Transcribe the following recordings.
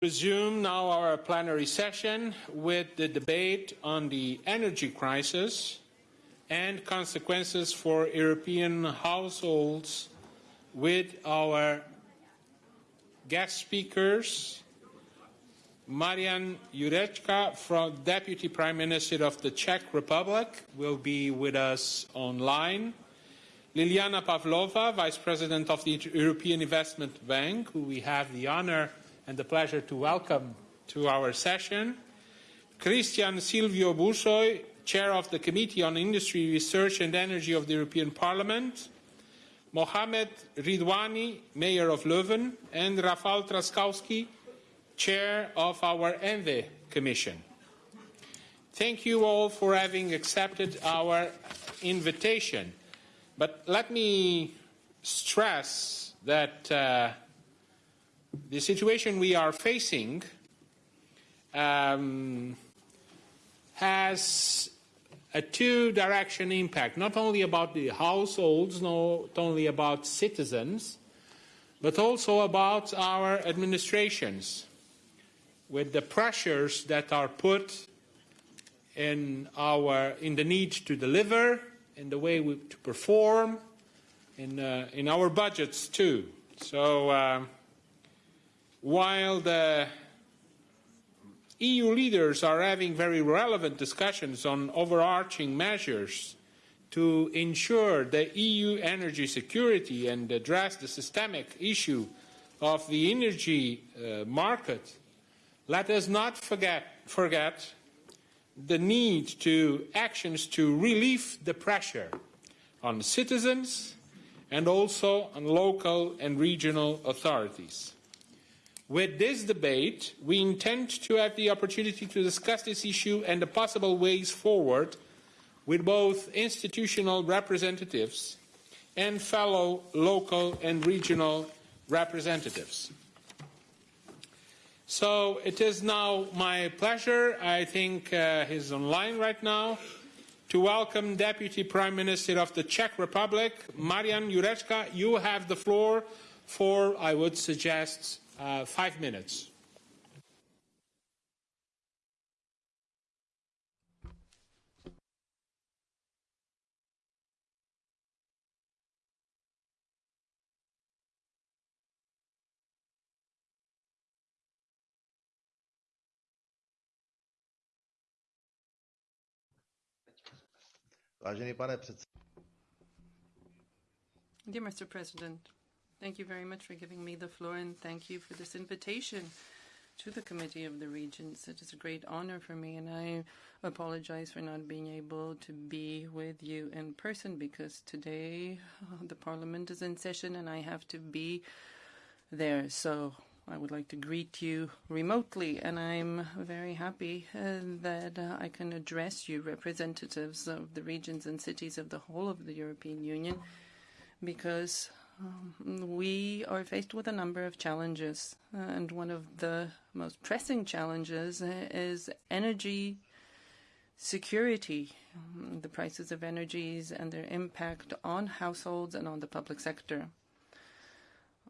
Resume now our plenary session with the debate on the energy crisis and consequences for European households with our guest speakers, Marian Jurečka, from Deputy Prime Minister of the Czech Republic, will be with us online. Liliana Pavlova, Vice President of the European Investment Bank, who we have the honor and the pleasure to welcome to our session. Cristian Silviu Bușoi, Chair of the Committee on Industry, Research and Energy of the European Parliament. Mohamed Ridouani, Mayor of Leuven, and Rafał Trzaskowski, Chair of our ENVI Commission. Thank you all for having accepted our invitation. But let me stress that uh, the situation we are facing um, has a two-direction impact, not only about the households, not only about citizens, but also about our administrations, with the pressures that are put in, our, in the need to deliver, in the way we, to perform, in, uh, in our budgets too. So uh, while the EU leaders are having very relevant discussions on overarching measures to ensure the EU energy security and address the systemic issue of the energy uh, market, let us not forget, forget the need to actions to relieve the pressure on citizens and also on local and regional authorities. With this debate, we intend to have the opportunity to discuss this issue and the possible ways forward with both institutional representatives and fellow local and regional representatives. So it is now my pleasure, I think uh, he's online right now, to welcome Deputy Prime Minister of the Czech Republic, Marian Jurečka. You have the floor for, I would suggest, uh, five minutes. Vážený pane předsedo. Dear Mr. President, Thank you very much for giving me the floor and thank you for this invitation to the Committee of the Regions. It is a great honor for me and I apologize for not being able to be with you in person because today uh, the Parliament is in session and I have to be there. So I would like to greet you remotely, and I'm very happy uh, that uh, I can address you, representatives of the regions and cities of the whole of the European Union, because um, we are faced with a number of challenges, uh, and one of the most pressing challenges is energy security, um, the prices of energies and their impact on households and on the public sector,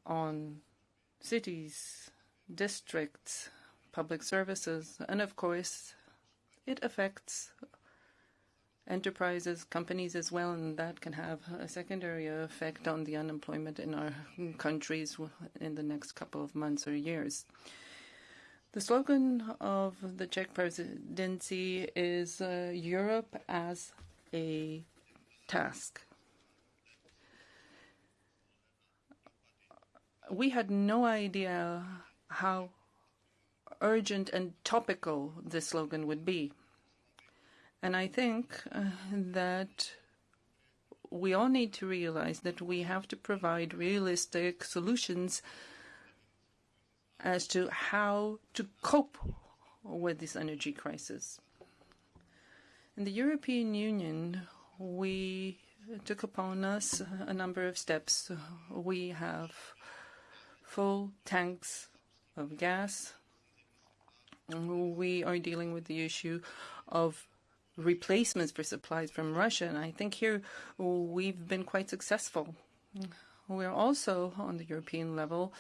on cities, districts, public services, and of course, it affects enterprises, companies as well, and that can have a secondary effect on the unemployment in our countries in the next couple of months or years. The slogan of the Czech presidency is uh, Europe as a task. We had no idea how urgent and topical this slogan would be. And I think uh, that we all need to realize that we have to provide realistic solutions as to how to cope with this energy crisis. In the European Union, we took upon us a number of steps. We have full tanks of gas. We are dealing with the issue of replacements for supplies from Russia. And I think here we've been quite successful. We're also, on the European level,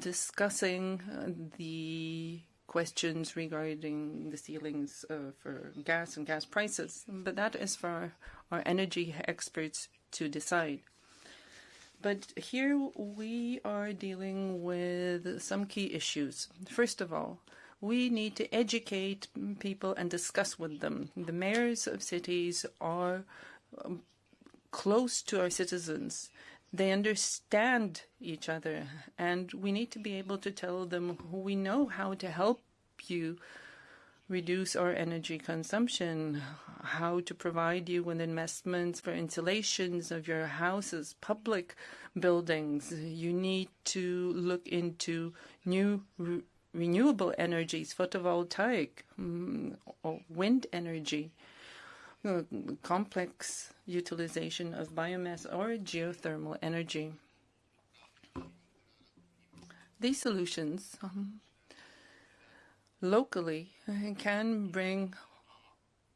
discussing uh, the questions regarding the ceilings uh, for gas and gas prices, but that is for our energy experts to decide. But here we are dealing with some key issues. First of all, we need to educate people and discuss with them. The mayors of cities are um, close to our citizens. They understand each other, and we need to be able to tell them we know how to help you reduce our energy consumption, how to provide you with investments for insulations of your houses, public buildings. You need to look into new renewable energies, photovoltaic, um, or wind energy, uh, complex utilization of biomass or geothermal energy. These solutions um, locally can bring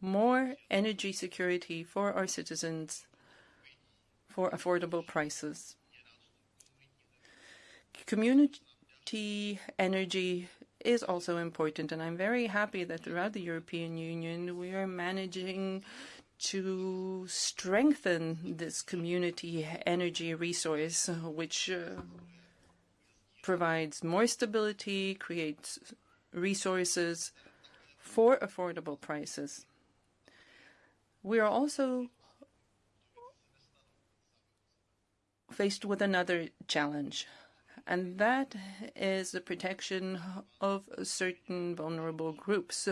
more energy security for our citizens for affordable prices. Energy is also important, and I'm very happy that throughout the European Union we are managing to strengthen this community energy resource, which uh, provides more stability, creates resources for affordable prices. We are also faced with another challenge, and that is the protection of certain vulnerable groups.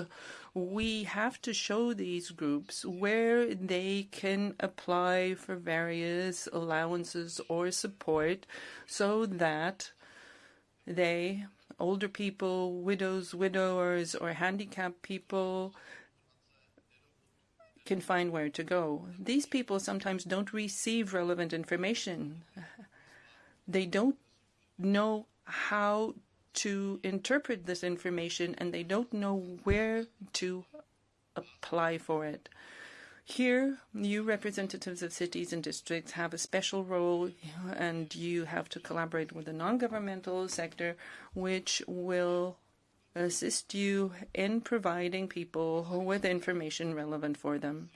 We have to show these groups where they can apply for various allowances or support so that they older people, widows, widowers, or handicapped people can find where to go. These people sometimes don't receive relevant information. They don't know how to interpret this information and they don't know where to apply for it. Here, you representatives of cities and districts have a special role, and you have to collaborate with the non-governmental sector, which will assist you in providing people with information relevant for them.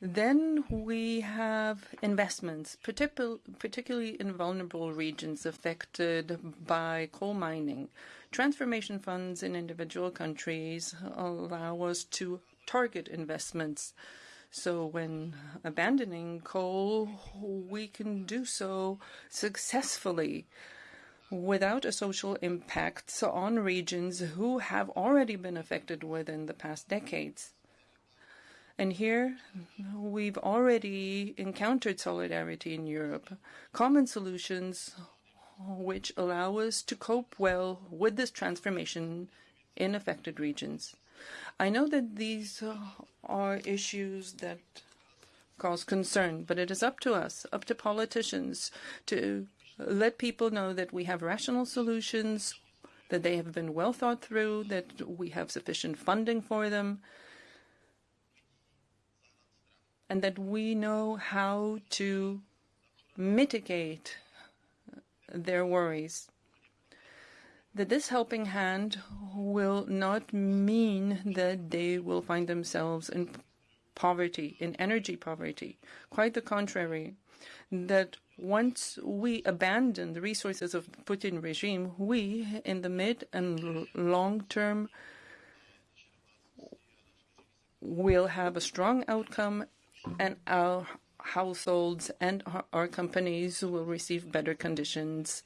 Then we have investments, particularly in vulnerable regions affected by coal mining. Transformation funds in individual countries allow us to target investments. So when abandoning coal, we can do so successfully without a social impact on regions who have already been affected within the past decades. And here we've already encountered solidarity in Europe, common solutions which allow us to cope well with this transformation in affected regions. I know that these are issues that cause concern, but it is up to us, up to politicians, to let people know that we have rational solutions, that they have been well thought through, that we have sufficient funding for them, and that we know how to mitigate their worries that this helping hand will not mean that they will find themselves in poverty, in energy poverty. Quite the contrary, that once we abandon the resources of Putin regime, we, in the mid and long term, will have a strong outcome and our households and our, companies will receive better conditions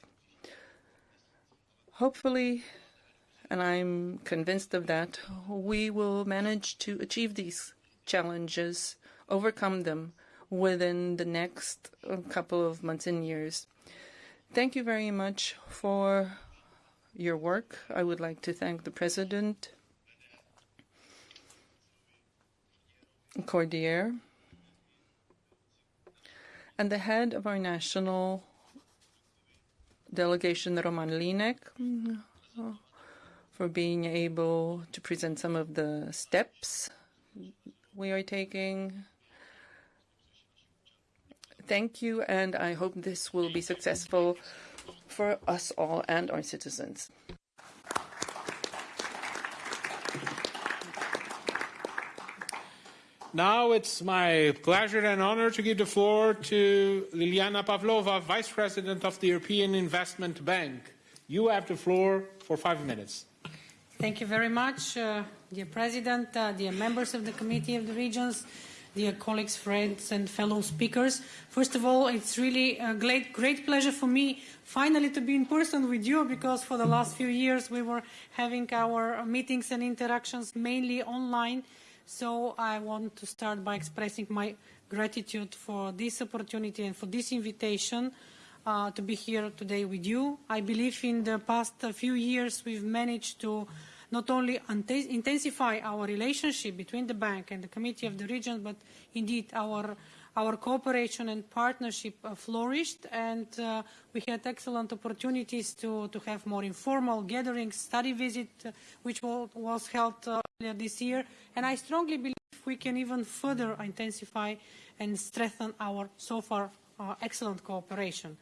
Hopefully, and I'm convinced of that, we will manage to achieve these challenges, overcome them within the next uh, couple of months and years. Thank you very much for your work. I would like to thank the President, Cordeiro, and the head of our national delegation Roman Línek for being able to present some of the steps we are taking. Thank you, and I hope this will be successful for us all and our citizens. Now it's my pleasure and honor to give the floor to Liliana Pavlova, Vice President of the European Investment Bank. You have the floor for five minutes. Thank you very much, uh, dear President, uh, dear members of the Committee of the Regions, dear colleagues, friends, and fellow speakers. First of all, it's really a great, great pleasure for me finally to be in person with you because for the last few years we were having our meetings and interactions mainly online. So I want to start by expressing my gratitude for this opportunity and for this invitation uh, to be here today with you. I believe in the past few years we've managed to not only intensify our relationship between the bank and the Committee of the Region, but indeed our our cooperation and partnership uh, flourished and uh, we had excellent opportunities to, to have more informal gatherings, study visit, uh, which was held earlier this year. And I strongly believe we can even further intensify and strengthen our so far excellent cooperation.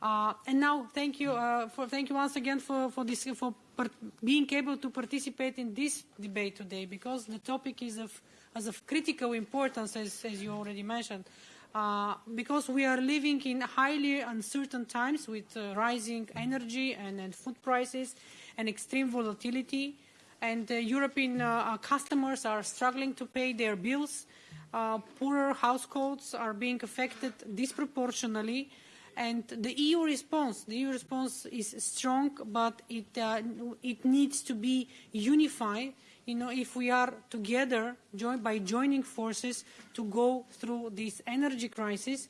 Uh, and now, thank you, uh, for, thank you once again for, for, this, for being able to participate in this debate today, because the topic is of, of critical importance, as, as you already mentioned, uh, because we are living in highly uncertain times with uh, rising energy and, and, food prices and extreme volatility, and uh, European uh, customers are struggling to pay their bills. poorer households are being affected disproportionately And the EU response, the EU response is strong, but it, uh, it needs to be unified. You know, if we are together join, by joining forces to go through this energy crisis,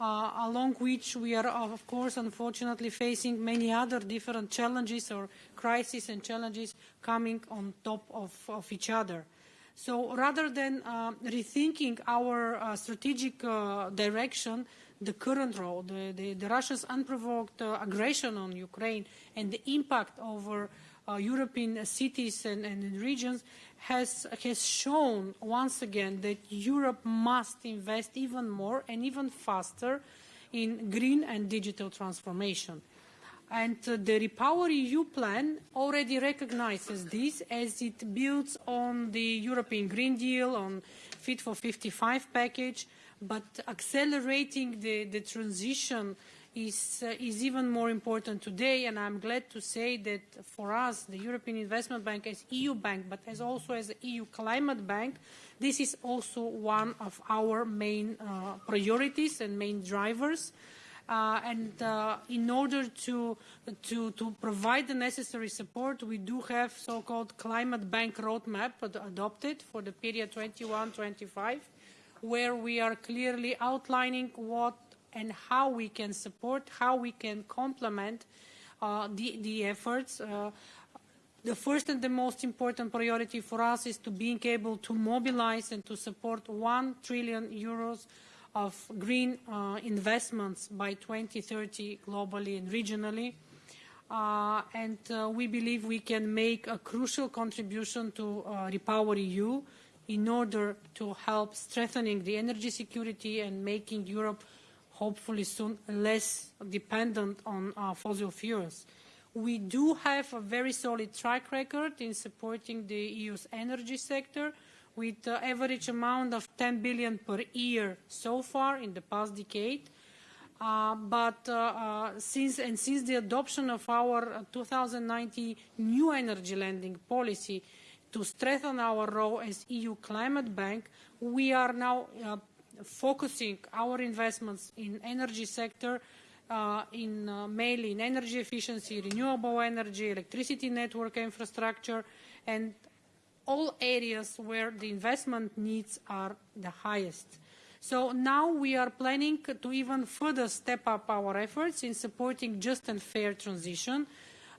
uh, along which we are, of course, unfortunately facing many other different challenges or crises and challenges coming on top of, of each other. So rather than uh, rethinking our uh, strategic uh, direction, the current role, the, the, the Russia's unprovoked uh, aggression on Ukraine and the impact over uh, European cities and, and regions has, has shown once again that Europe must invest even more and even faster in green and digital transformation. And uh, the Repower EU plan already recognizes this as it builds on the European Green Deal, on Fit for 55 package, but accelerating the, the transition is, uh, is even more important today, and I'm glad to say that for us, the European Investment Bank as EU bank, but as also as the EU Climate Bank, this is also one of our main uh, priorities and main drivers. Uh, and uh, in order to, to, to provide the necessary support, we do have so-called climate bank roadmap ad adopted for the period 21-25 where we are clearly outlining what and how we can support, how we can complement uh, the, the efforts. Uh, the first and the most important priority for us is to being able to mobilize and to support 1 trillion euros of green uh, investments by 2030 globally and regionally. Uh, and uh, we believe we can make a crucial contribution to uh, Repower EU in order to help strengthening the energy security and making Europe hopefully soon less dependent on uh, fossil fuels. We do have a very solid track record in supporting the EU's energy sector with an average amount of 10 billion per year so far in the past decade. Uh, but uh, uh, since and since the adoption of our 2090 new energy lending policy, to strengthen our role as EU climate bank, we are now uh, focusing our investments in energy sector uh, in uh, mainly in energy efficiency, renewable energy, electricity network infrastructure, and all areas where the investment needs are the highest. So now we are planning to even further step up our efforts in supporting just and fair transition,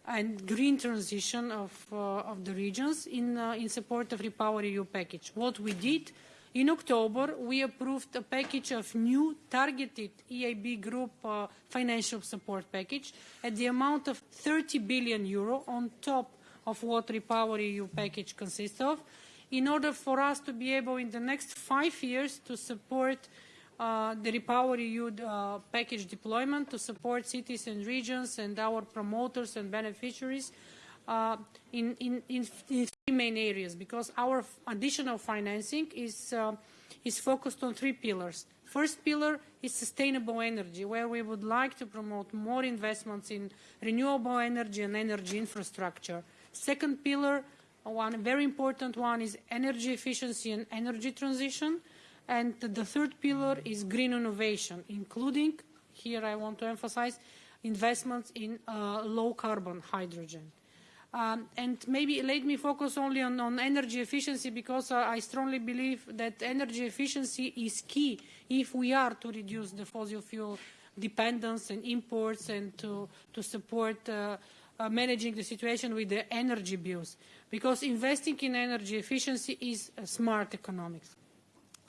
and green transition of, uh, of the regions in, uh, in support of Repower EU package. What we did in October, we approved a package of new targeted EIB group uh, financial support package at the amount of 30 billion euro on top of what Repower EU package consists of, in order for us to be able in the next five years to support uh, the Repower EU uh, package deployment to support cities and regions and our promoters and beneficiaries uh, in, in, in, in, three main areas because our additional financing is, uh, is focused on three pillars. First pillar is sustainable energy, where we would like to promote more investments in renewable energy and energy infrastructure. Second pillar, one very important one, is energy efficiency and energy transition. And the third pillar is green innovation, including, here I want to emphasize, investments in uh, low carbon hydrogen. Um, and maybe let me focus only on, on energy efficiency because uh, I strongly believe that energy efficiency is key if we are to reduce the fossil fuel dependence and imports and to, to support uh, uh, managing the situation with the energy bills. Because investing in energy efficiency is smart economics.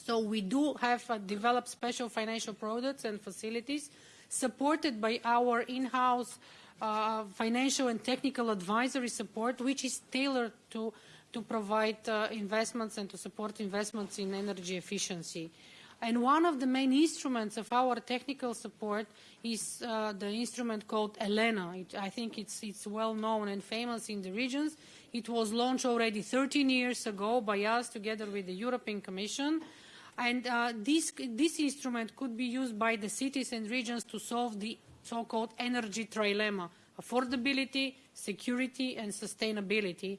So we do have uh, developed special financial products and facilities supported by our in-house uh, financial and technical advisory support, which is tailored to, to provide uh, investments and to support investments in energy efficiency. And one of the main instruments of our technical support is uh, the instrument called ELENA. It, I think it's, it's well known and famous in the regions. It was launched already 13 years ago by us together with the European Commission. And uh, this, this instrument could be used by the cities and regions to solve the so-called energy trilemma, affordability, security, and sustainability.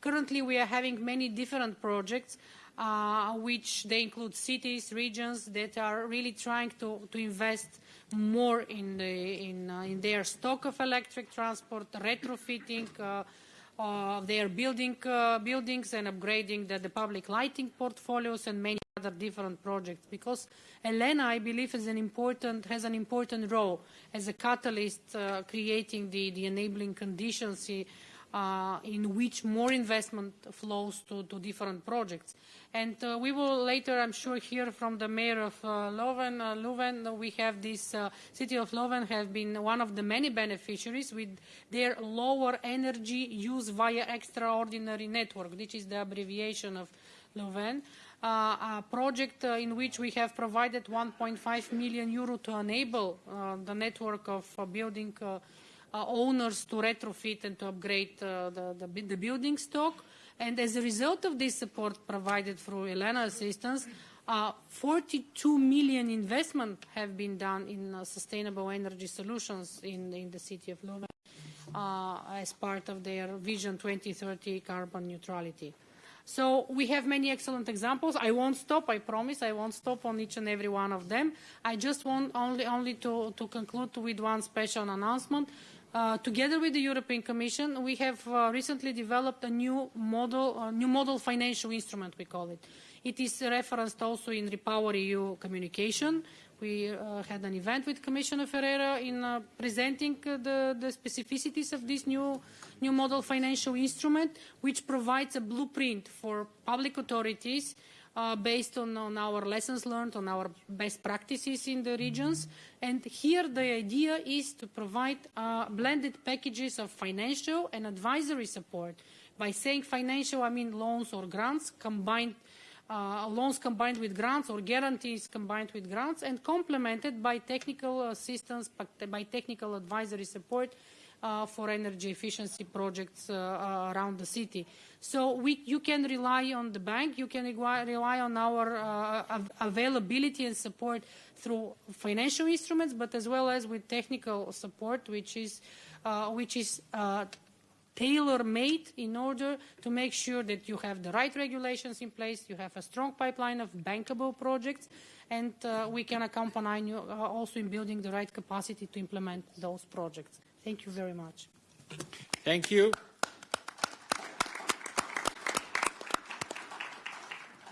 Currently, we are having many different projects, uh, which they include cities, regions that are really trying to, to invest more in, the, in, uh, in their stock of electric transport, retrofitting uh, uh, their building, uh, buildings and upgrading the, the public lighting portfolios and many other different projects because Elena, I believe, is an important, has an important role as a catalyst uh, creating the, the enabling conditions uh, in which more investment flows to, to different projects. And uh, we will later, I'm sure, hear from the mayor of uh, Leuven. Uh, Leuven, we have this uh, city of Leuven have been one of the many beneficiaries with their lower energy use via extraordinary network, which is the abbreviation of Leuven a project uh, in which we have provided 1.5 million euro to enable uh, the network of uh, building uh, uh, owners to retrofit and to upgrade uh, the, the, the building stock. And as a result of this support provided through ELENA assistance, uh, 42 million investment have been done in uh, sustainable energy solutions in, in the city of Leuven uh, as part of their Vision 2030 carbon neutrality. So we have many excellent examples. I won't stop, I promise. I won't stop on each and every one of them. I just want only, only to, to conclude with one special announcement. Uh, together with the European Commission, we have uh, recently developed a new model, a new model financial instrument, we call it. It is referenced also in Repower EU communication. We uh, had an event with Commissioner Ferreira in uh, presenting uh, the, the specificities of this new, new model financial instrument, which provides a blueprint for public authorities uh, based on, on our lessons learned, on our best practices in the regions. And here the idea is to provide uh, blended packages of financial and advisory support. By saying financial, I mean loans or grants combined uh, loans combined with grants or guarantees combined with grants and complemented by technical assistance, by technical advisory support uh, for energy efficiency projects uh, uh, around the city. So we, you can rely on the bank, you can rely on our uh, availability and support through financial instruments, but as well as with technical support, which is, uh, which is tailor-made in order to make sure that you have the right regulations in place, you have a strong pipeline of bankable projects, and uh, we can accompany you uh, also in building the right capacity to implement those projects. Thank you very much. Thank you.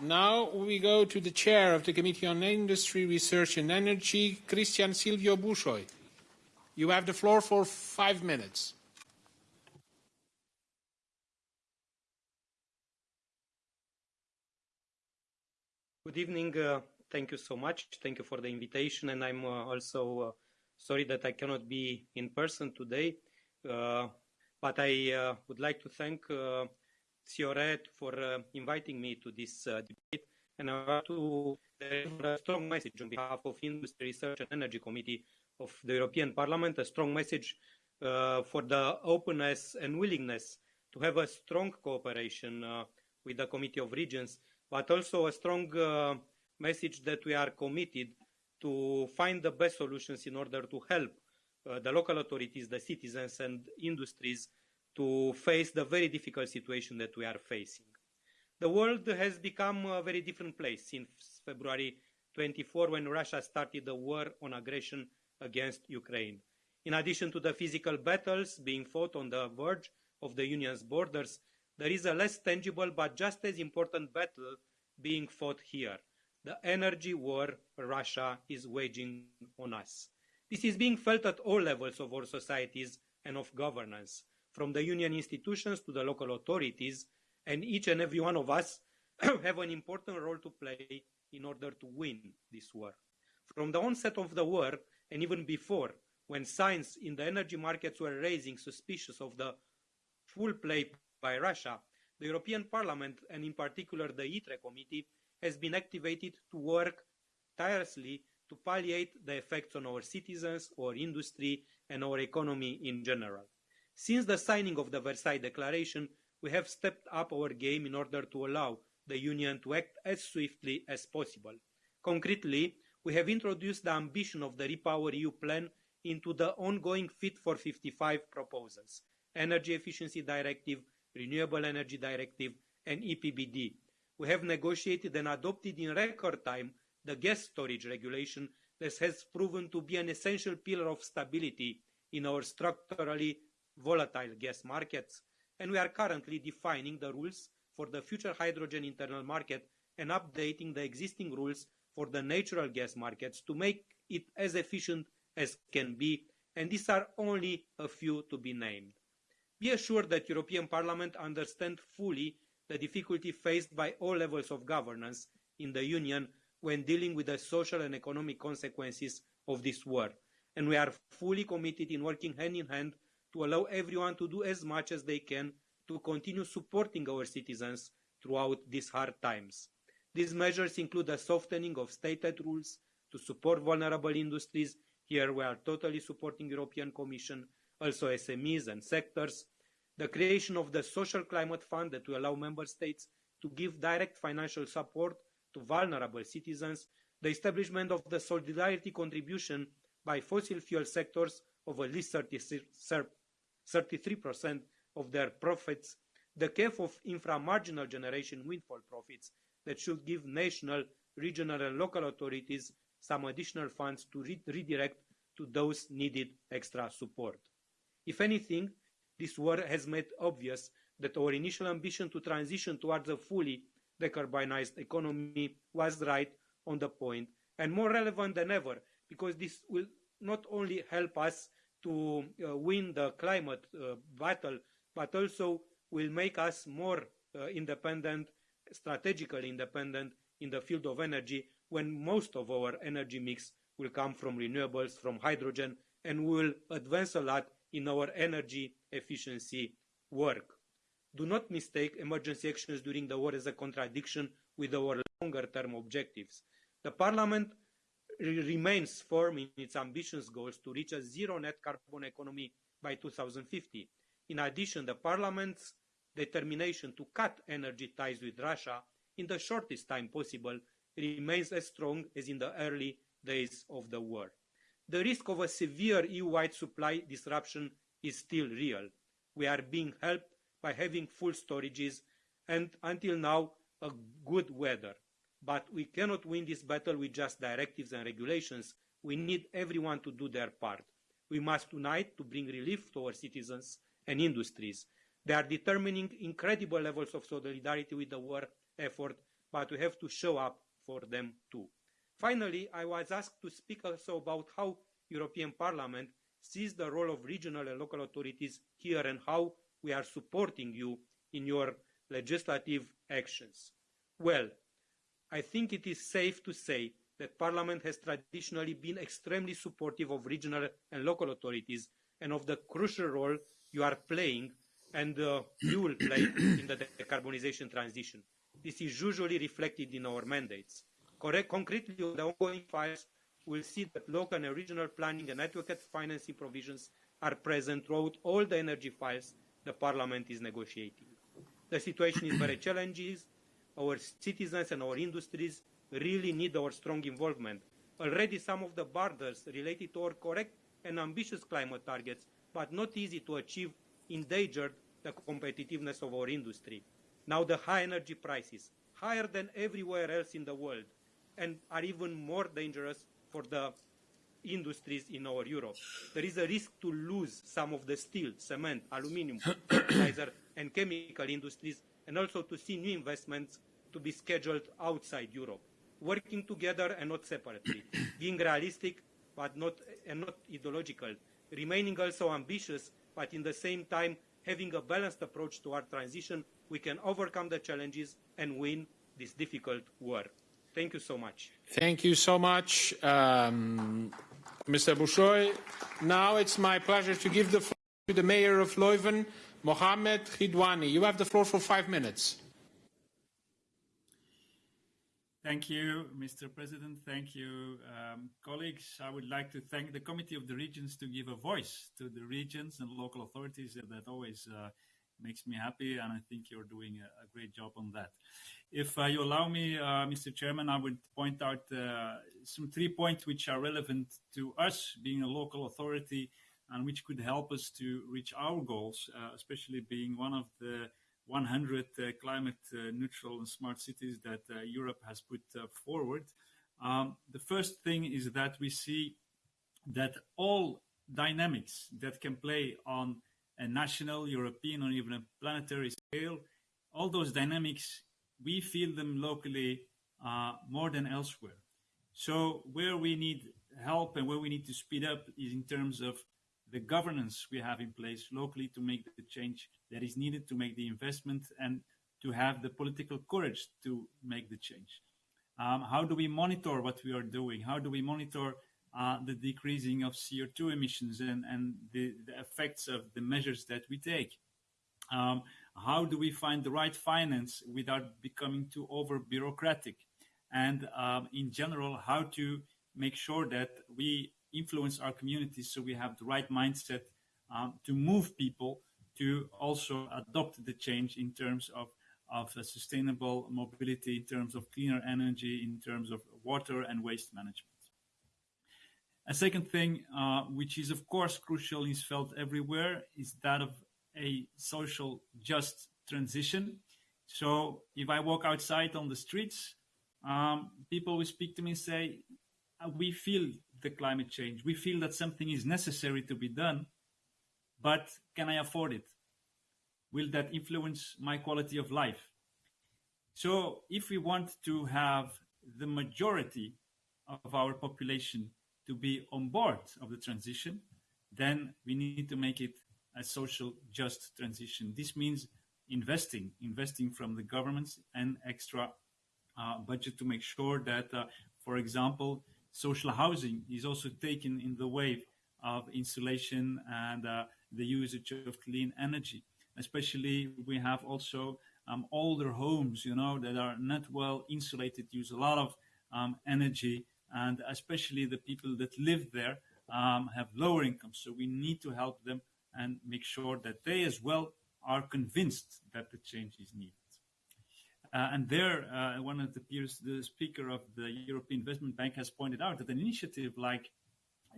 Now we go to the chair of the Committee on Industry, Research and Energy, Cristian Silviu Bușoi. You have the floor for five minutes. Good evening. Uh, thank you so much. Thank you for the invitation. And I'm uh, also uh, sorry that I cannot be in person today. Uh, but I uh, would like to thank uh, Cioret for inviting me to this debate. And I want to deliver a strong message on behalf of the Industry, Research and Energy Committee of the European Parliament, a strong message for the openness and willingness to have a strong cooperation with the Committee of Regions, but also a strong uh, message that we are committed to find the best solutions in order to help uh, the local authorities, the citizens and industries to face the very difficult situation that we are facing. The world has become a very different place since February 24 when Russia started the war on aggression against Ukraine. In addition to the physical battles being fought on the verge of the Union's borders, there is a less tangible but just as important battle being fought here the energy war Russia is waging on us. This is being felt at all levels of our societies and of governance, from the Union institutions to the local authorities, and each and every one of us have an important role to play in order to win this war. From the onset of the war, and even before, when signs in the energy markets were raising suspicions of the full play by Russia, the European Parliament, and in particular the ITRE Committee, has been activated to work tirelessly to palliate the effects on our citizens, our industry, and our economy in general. Since the signing of the Versailles Declaration, we have stepped up our game in order to allow the Union to act as swiftly as possible. Concretely, we have introduced the ambition of the Repower EU plan into the ongoing Fit for 55 proposals, Energy Efficiency Directive, Renewable Energy Directive, and EPBD, we have negotiated and adopted in record time the gas storage regulation that has proven to be an essential pillar of stability in our structurally volatile gas markets, and we are currently defining the rules for the future hydrogen internal market and updating the existing rules for the natural gas markets to make it as efficient as can be, and these are only a few to be named. Be assured that European Parliament understands fully the difficulty faced by all levels of governance in the Union when dealing with the social and economic consequences of this war. And we are fully committed in working hand in hand to allow everyone to do as much as they can to continue supporting our citizens throughout these hard times. These measures include the softening of state aid rules to support vulnerable industries. Here we are totally supporting European Commission, also SMEs and sectors, the creation of the Social Climate Fund that will allow member states to give direct financial support to vulnerable citizens, the establishment of the solidarity contribution by fossil fuel sectors of at least 33% of their profits, the cap of infra-marginal generation windfall profits that should give national, regional and local authorities some additional funds to re redirect to those needed extra support. If anything, this war has made obvious that our initial ambition to transition towards a fully decarbonized economy was right on the point and more relevant than ever because this will not only help us to uh, win the climate uh, battle but also will make us more uh, independent, strategically independent in the field of energy when most of our energy mix will come from renewables, from hydrogen, and will advance a lot in our energy efficiency work. Do not mistake emergency actions during the war as a contradiction with our longer term objectives. The Parliament remains firm in its ambitious goals to reach a zero net carbon economy by 2050. In addition, the Parliament's determination to cut energy ties with Russia in the shortest time possible remains as strong as in the early days of the war. The risk of a severe EU-wide supply disruption is still real. We are being helped by having full storages and until now a good weather. But we cannot win this battle with just directives and regulations. We need everyone to do their part. We must unite to bring relief to our citizens and industries. They are determining incredible levels of solidarity with the war effort, but we have to show up for them too. Finally, I was asked to speak also about how European Parliament sees the role of regional and local authorities here and how we are supporting you in your legislative actions. Well, I think it is safe to say that Parliament has traditionally been extremely supportive of regional and local authorities and of the crucial role you are playing and uh, you will play in the decarbonisation transition. This is usually reflected in our mandates. Correct, concretely on the ongoing files, we'll see that local and regional planning and adequate financing provisions are present throughout all the energy files the Parliament is negotiating. The situation is very challenging. Our citizens and our industries really need our strong involvement. Already some of the borders related to our correct and ambitious climate targets, but not easy to achieve, endangered the competitiveness of our industry. Now the high energy prices, higher than everywhere else in the world, and are even more dangerous for the industries in our Europe. There is a risk to lose some of the steel, cement, aluminium, fertilizer, and chemical industries, and also to see new investments to be scheduled outside Europe, working together and not separately, being realistic but not and not ideological, remaining also ambitious, but in the same time having a balanced approach to our transition, we can overcome the challenges and win this difficult war. Thank you so much. Thank you so much, um, Mr. Bușoi. Now it's my pleasure to give the floor to the Mayor of Leuven, Mohamed Ridouani. You have the floor for five minutes. Thank you, Mr. President. Thank you, um, colleagues. I would like to thank the Committee of the Regions to give a voice to the regions and local authorities. That always uh, makes me happy, and I think you're doing a, a great job on that. If uh, you allow me, uh, Mr. Chairman, I would point out uh, some three points which are relevant to us being a local authority and which could help us to reach our goals, especially being one of the 100 uh, climate neutral and smart cities that Europe has put forward. Um, the first thing is that we see that all dynamics that can play on a national, European, or even a planetary scale, all those dynamics we feel them locally uh, more than elsewhere. So where we need help and where we need to speed up is in terms of the governance we have in place locally to make the change that is needed to make the investment and to have the political courage to make the change. Um, how do we monitor what we are doing? How do we monitor uh, the decreasing of CO2 emissions and, and the, the, effects of the measures that we take? Um, how do we find the right finance without becoming too over bureaucratic? And um, in general, how to make sure that we influence our communities so we have the right mindset um, to move people to also adopt the change in terms of, of sustainable mobility, in terms of cleaner energy, in terms of water and waste management. A second thing, uh, which is of course crucial, is felt everywhere, is that of a social just transition. So if I walk outside on the streets, um, people will speak to me and say, uh, we feel the climate change. We feel that something is necessary to be done, but can I afford it? Will that influence my quality of life? So if we want to have the majority of our population to be on board of the transition, then we need to make it a social just transition. This means investing, investing from the governments and extra uh, budget to make sure that, uh, for example, social housing is also taken in the wave of insulation and uh, the usage of clean energy. Especially, we have also um, older homes, you know, that are not well insulated, use a lot of um, energy, and especially the people that live there um, have lower incomes. So we need to help them and make sure that they as well are convinced that the change is needed. Uh, and there, uh, one of the peers, the speaker of the European Investment Bank has pointed out that an initiative like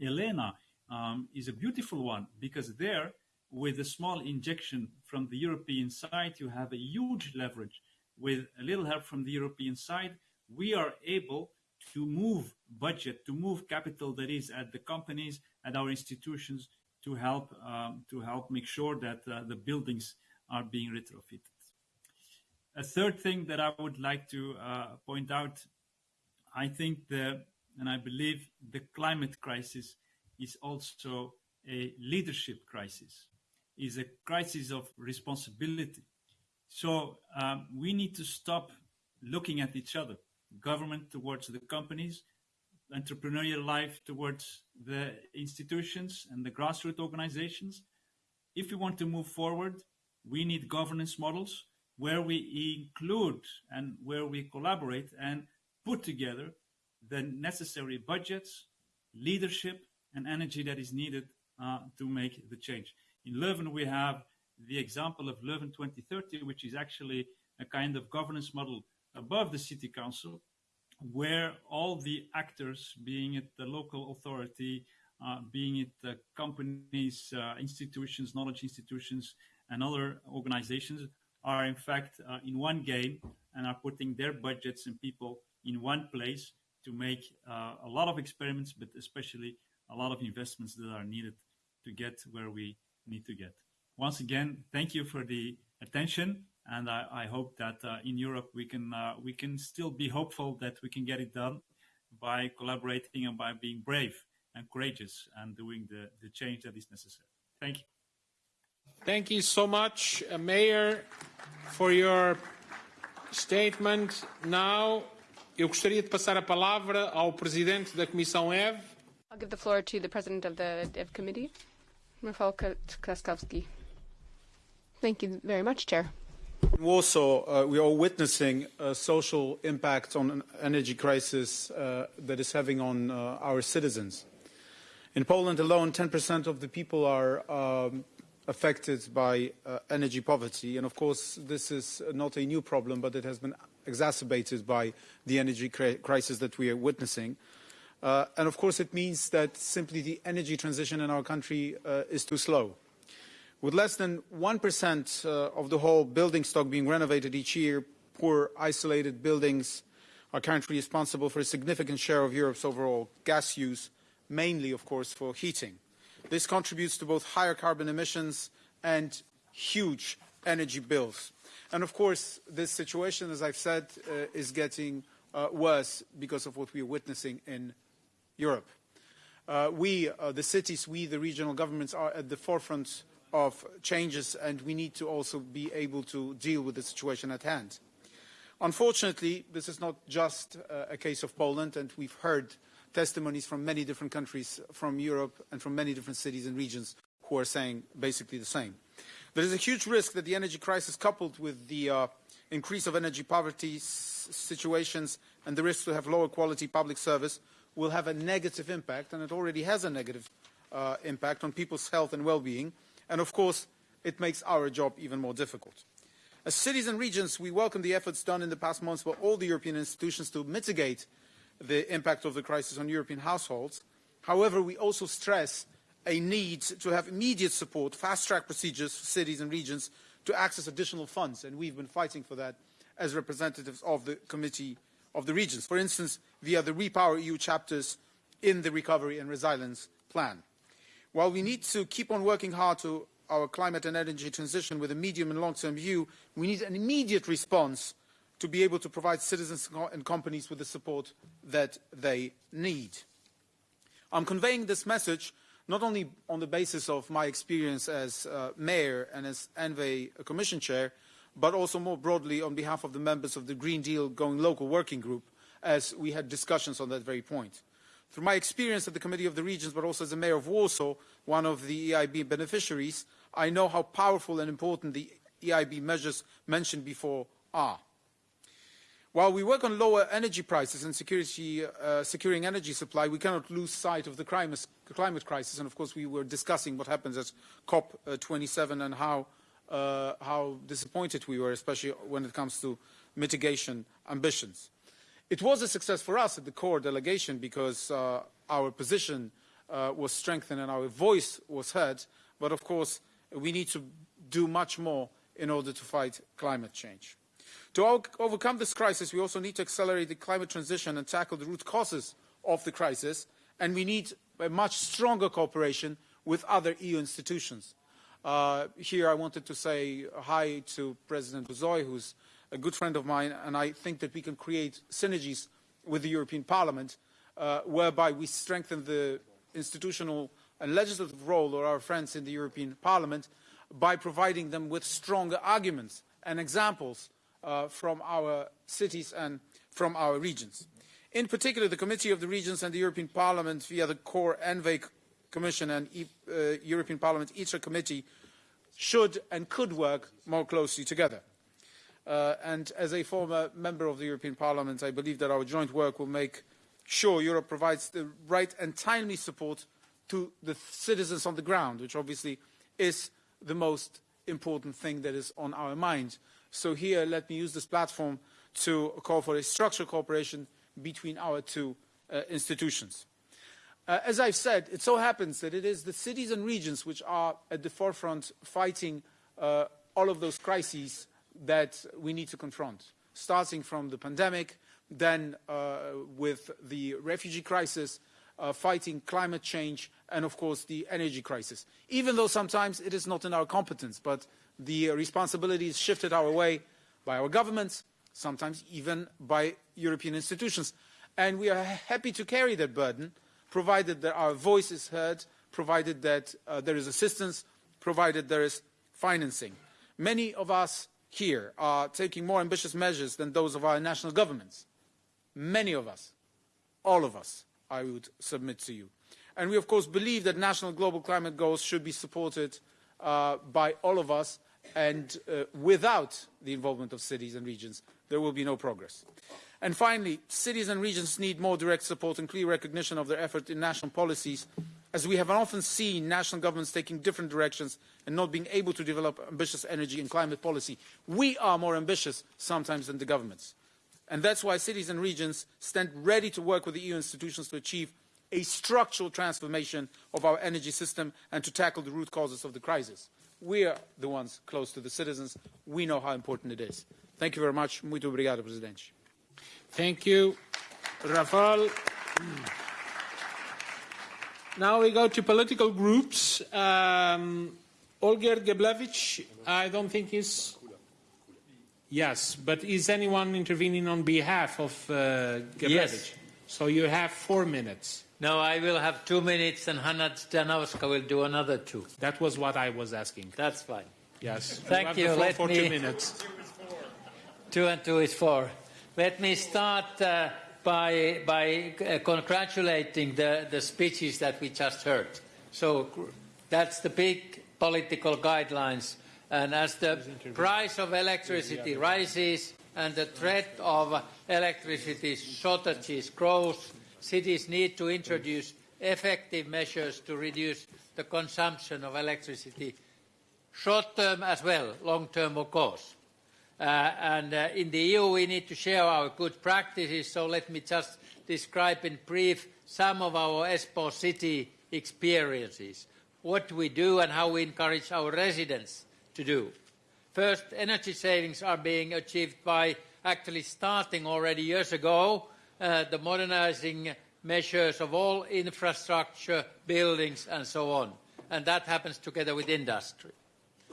Elena um, is a beautiful one because there, with a small injection from the European side, you have a huge leverage. With a little help from the European side, we are able to move budget, to move capital that is at the companies, at our institutions, to help um, to help make sure that uh, the buildings are being retrofitted. A third thing that I would like to uh, point out, I think the and I believe the climate crisis is also a leadership crisis, is a crisis of responsibility. So um, we need to stop looking at each other, government towards the companies, entrepreneurial life towards the institutions and the grassroots organizations. If we want to move forward, we need governance models where we include and where we collaborate and put together the necessary budgets, leadership, and energy that is needed uh, to make the change. In Leuven, we have the example of Leuven 2030, which is actually a kind of governance model above the city council, where all the actors, being it the local authority, uh, being it the companies, uh, institutions, knowledge institutions, and other organizations, are in fact uh, in one game and are putting their budgets and people in one place to make uh, a lot of experiments, but especially a lot of investments that are needed to get where we need to get. Once again, thank you for the attention, and I, I hope that uh, in Europe we can uh, we can still be hopeful that we can get it done by collaborating and by being brave and courageous and doing the, the change that is necessary. Thank you. Thank you so much, uh, Mayor, for your statement. Now, eu gostaria de passar a palavra ao Presidente da Comissão EV. I'll give the floor to the President of the DEV Committee, Rafał Trzaskowski. Thank you very much, Chair. In Warsaw, uh, we are witnessing a social impact on an energy crisis uh, that is having on uh, our citizens. In Poland alone, 10% of the people are um, affected by uh, energy poverty. And of course, this is not a new problem, but it has been exacerbated by the energy crisis that we are witnessing. Uh, and of course, it means that simply the energy transition in our country uh, is too slow. With less than 1% uh, of the whole building stock being renovated each year, poor isolated buildings are currently responsible for a significant share of Europe's overall gas use, mainly, of course, for heating. This contributes to both higher carbon emissions and huge energy bills. And of course, this situation, as I've said, uh, is getting uh, worse because of what we are witnessing in Europe. Uh, we, uh, the cities, we, the regional governments, are at the forefront of changes, and we need to also be able to deal with the situation at hand. Unfortunately, this is not just uh, a case of Poland, and we've heard testimonies from many different countries from Europe and from many different cities and regions who are saying basically the same. There is a huge risk that the energy crisis coupled with the uh, increase of energy poverty situations and the risk to have lower quality public service will have a negative impact, and it already has a negative uh, impact on people's health and well-being. And of course, it makes our job even more difficult. As cities and regions, we welcome the efforts done in the past months by all the European institutions to mitigate the impact of the crisis on European households. However, we also stress a need to have immediate support, fast-track procedures for cities and regions to access additional funds, and we've been fighting for that as representatives of the Committee of the Regions, for instance, via the Repower EU chapters in the Recovery and Resilience Plan. While we need to keep on working hard to our climate and energy transition with a medium and long-term view, we need an immediate response to be able to provide citizens and companies with the support that they need. I'm conveying this message not only on the basis of my experience as uh, mayor and as ENVE commission chair, but also more broadly on behalf of the members of the Green Deal Going Local Working Group, as we had discussions on that very point. Through my experience at the Committee of the Regions, but also as the mayor of Warsaw, one of the EIB beneficiaries, I know how powerful and important the EIB measures mentioned before are. While we work on lower energy prices and security, uh, securing energy supply, we cannot lose sight of the climate, crisis. And of course, we were discussing what happens at COP27 and how, uh, how disappointed we were, especially when it comes to mitigation ambitions. It was a success for us at the CoR delegation because uh, our position uh, was strengthened and our voice was heard. But of course, we need to do much more in order to fight climate change. To overcome this crisis, we also need to accelerate the climate transition and tackle the root causes of the crisis, and we need a much stronger cooperation with other EU institutions. Uh, here I wanted to say hi to President Bușoi, who's a good friend of mine, and I think that we can create synergies with the European Parliament, uh, whereby we strengthen the institutional and legislative role of our friends in the European Parliament by providing them with stronger arguments and examples uh, from our cities and from our regions. In particular, the Committee of the Regions and the European Parliament via the CoR ENVE Commission and e uh, European Parliament ITRE Committee should and could work more closely together. Uh, and as a former member of the European Parliament, I believe that our joint work will make sure Europe provides the right and timely support to the citizens on the ground, which obviously is the most important thing that is on our mind. So here, let me use this platform to call for a structural cooperation between our two uh, institutions. Uh, as I've said, it so happens that it is the cities and regions which are at the forefront fighting uh, all of those crises that we need to confront, starting from the pandemic, then uh, with the refugee crisis, uh, fighting climate change, and of course the energy crisis. Even though sometimes it is not in our competence, but the responsibility is shifted our way by our governments, sometimes even by European institutions. And we are happy to carry that burden, provided that our voice is heard, provided that uh, there is assistance, provided there is financing. Many of us here are taking more ambitious measures than those of our national governments. Many of us, all of us, I would submit to you. And we, of course, believe that national global climate goals should be supported uh, by all of us, and uh, without the involvement of cities and regions, there will be no progress. And finally, cities and regions need more direct support and clear recognition of their effort in national policies, as we have often seen national governments taking different directions and not being able to develop ambitious energy and climate policy. We are more ambitious sometimes than the governments. And that's why cities and regions stand ready to work with the EU institutions to achieve a structural transformation of our energy system and to tackle the root causes of the crisis. We are the ones close to the citizens. We know how important it is. Thank you very much. Muito obrigado, Presidente. Thank you, Rafal. Now we go to political groups. Um, Olgierd Geblewicz, I don't think is. Yes, but is anyone intervening on behalf of uh, Geblewicz? Yes. So you have four minutes. No, I will have two minutes and Hanna Zdanowska will do another two. That was what I was asking. That's fine. Yes. Thank have you. Let for me- two minutes. Two and two is four. Let me start uh, by, by uh, congratulating the, the speeches that we just heard. So that's the big political guidelines. And as the price of electricity rises and the threat of electricity shortages grows, cities need to introduce effective measures to reduce the consumption of electricity, short term as well, long term of course. Uh, and uh, in the EU, we need to share our good practices. So let me just describe in brief some of our Espoo city experiences, what we do and how we encourage our residents to do. First, energy savings are being achieved by actually starting already years ago uh, the modernizing measures of all infrastructure, buildings, and so on. And that happens together with industry,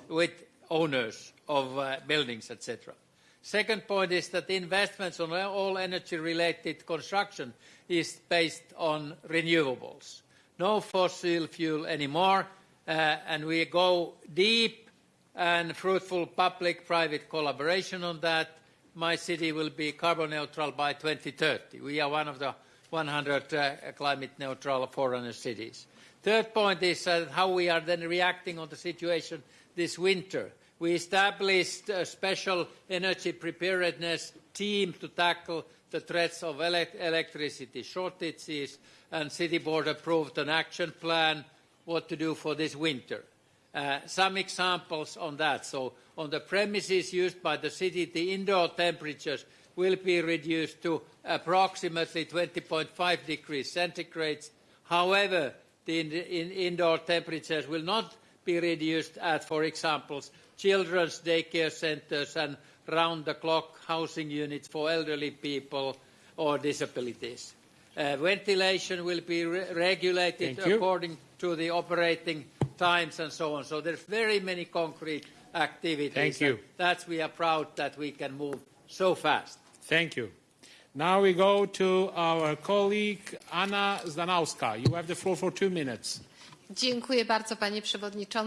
with owners of uh, buildings, etc. Second point is that investments on all energy-related construction is based on renewables. No fossil fuel anymore, uh, and we go deep and fruitful public-private collaboration on that. My city will be carbon neutral by 2030. We are one of the 100 uh, climate neutral foreigner cities. Third point is how we are then reacting on the situation this winter. We established a special energy preparedness team to tackle the threats of elec electricity shortages, and City Board approved an action plan what to do for this winter. Uh, some examples on that. So on the premises used by the city, the indoor temperatures will be reduced to approximately 20.5 degrees centigrade. However, the in, in indoor temperatures will not be reduced at, for example, children's daycare centres and round-the-clock housing units for elderly people or disabilities. Uh, ventilation will be re regulated Thank you. according to the operating times and so on. So there's very many concrete activities. Thank you. and That's we are proud that we can move so fast. Thank you. Now we go to our colleague Anna Zdanowska. You have the floor for two minutes. Dziękuję bardzo, panie przewodniczący.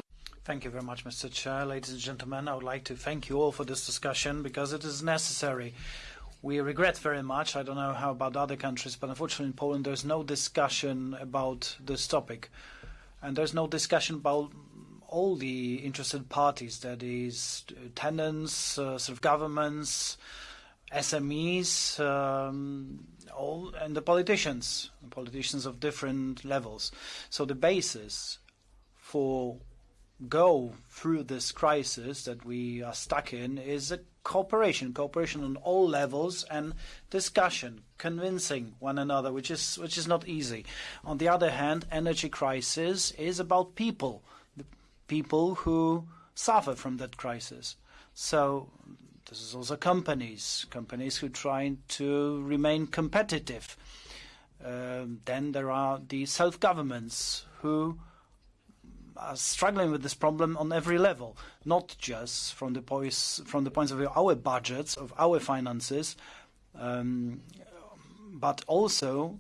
Thank you very much, Mr. Chair. Ladies and gentlemen, I would like to thank you all for this discussion because it is necessary. We regret very much, I don't know how about other countries, but unfortunately in Poland there's no discussion about this topic. And there's no discussion about all the interested parties, that is, tenants, uh, sort of governments, SMEs, um, all, and the politicians, politicians of different levels. So the basis for go through this crisis that we are stuck in is a cooperation, cooperation on all levels and discussion, convincing one another, which is which is not easy. On the other hand, energy crisis is about people, the people who suffer from that crisis. So this is also companies, companies who try to remain competitive. Um, then there are the self-governments who are struggling with this problem on every level, not just from the points from the points of view of our budgets, of our finances, um, but also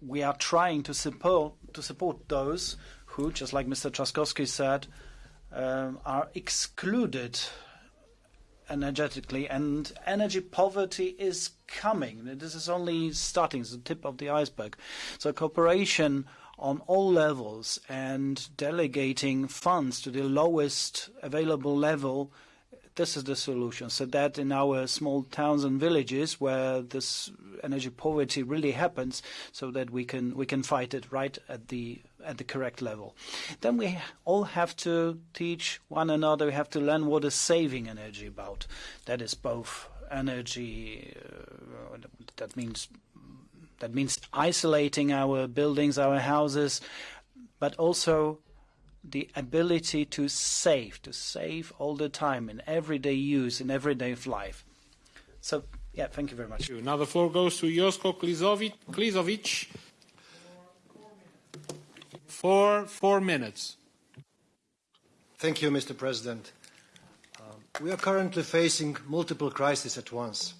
we are trying to support to support those who, just like Mr. Trzaskowski said, um, are excluded energetically, and energy poverty is coming. This is only starting; it's the tip of the iceberg. So cooperation on all levels and delegating funds to the lowest available level, this is the solution. So that in our small towns and villages where this energy poverty really happens, so that we can we can fight it right at the at the correct level. Then we all have to teach one another. We have to learn what is saving energy about. That is both energy. Uh, that means that means isolating our buildings, our houses, but also the ability to save, to save all the time in everyday use, in everyday life. So, yeah, thank you very much. Now the floor goes to Josko Klisović for four minutes. Thank you, Mr. President. Uh, we are currently facing multiple crises at once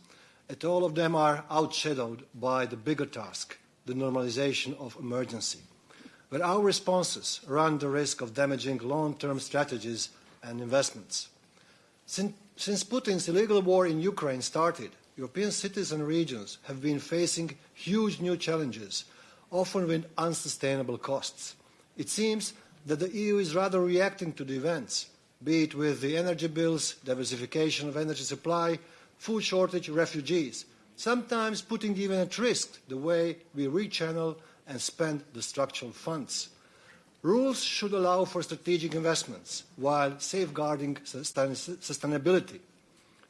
and all of them are outshadowed by the bigger task, the normalization of emergency, where our responses run the risk of damaging long-term strategies and investments. Since, since Putin's illegal war in Ukraine started, European cities and regions have been facing huge new challenges, often with unsustainable costs. It seems that the EU is rather reacting to the events, be it with the energy bills, diversification of energy supply, food shortage, refugees, sometimes putting even at risk the way we rechannel and spend the structural funds. Rules should allow for strategic investments while safeguarding sustainability.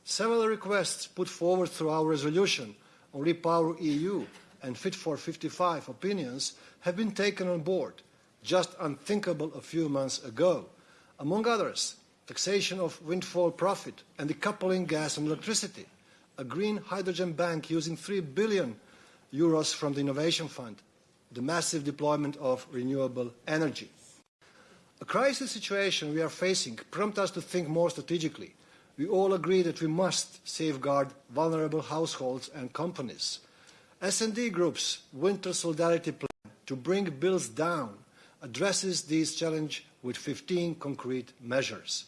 Several requests put forward through our resolution on Repower EU and Fit for 55 opinions have been taken on board, just unthinkable a few months ago. Among others, taxation of windfall profit, and decoupling gas and electricity, a green hydrogen bank using 3 billion euros from the Innovation Fund, the massive deployment of renewable energy. A crisis situation we are facing prompts us to think more strategically. We all agree that we must safeguard vulnerable households and companies. S&D Group's Winter Solidarity Plan to bring bills down addresses these challenges with 15 concrete measures.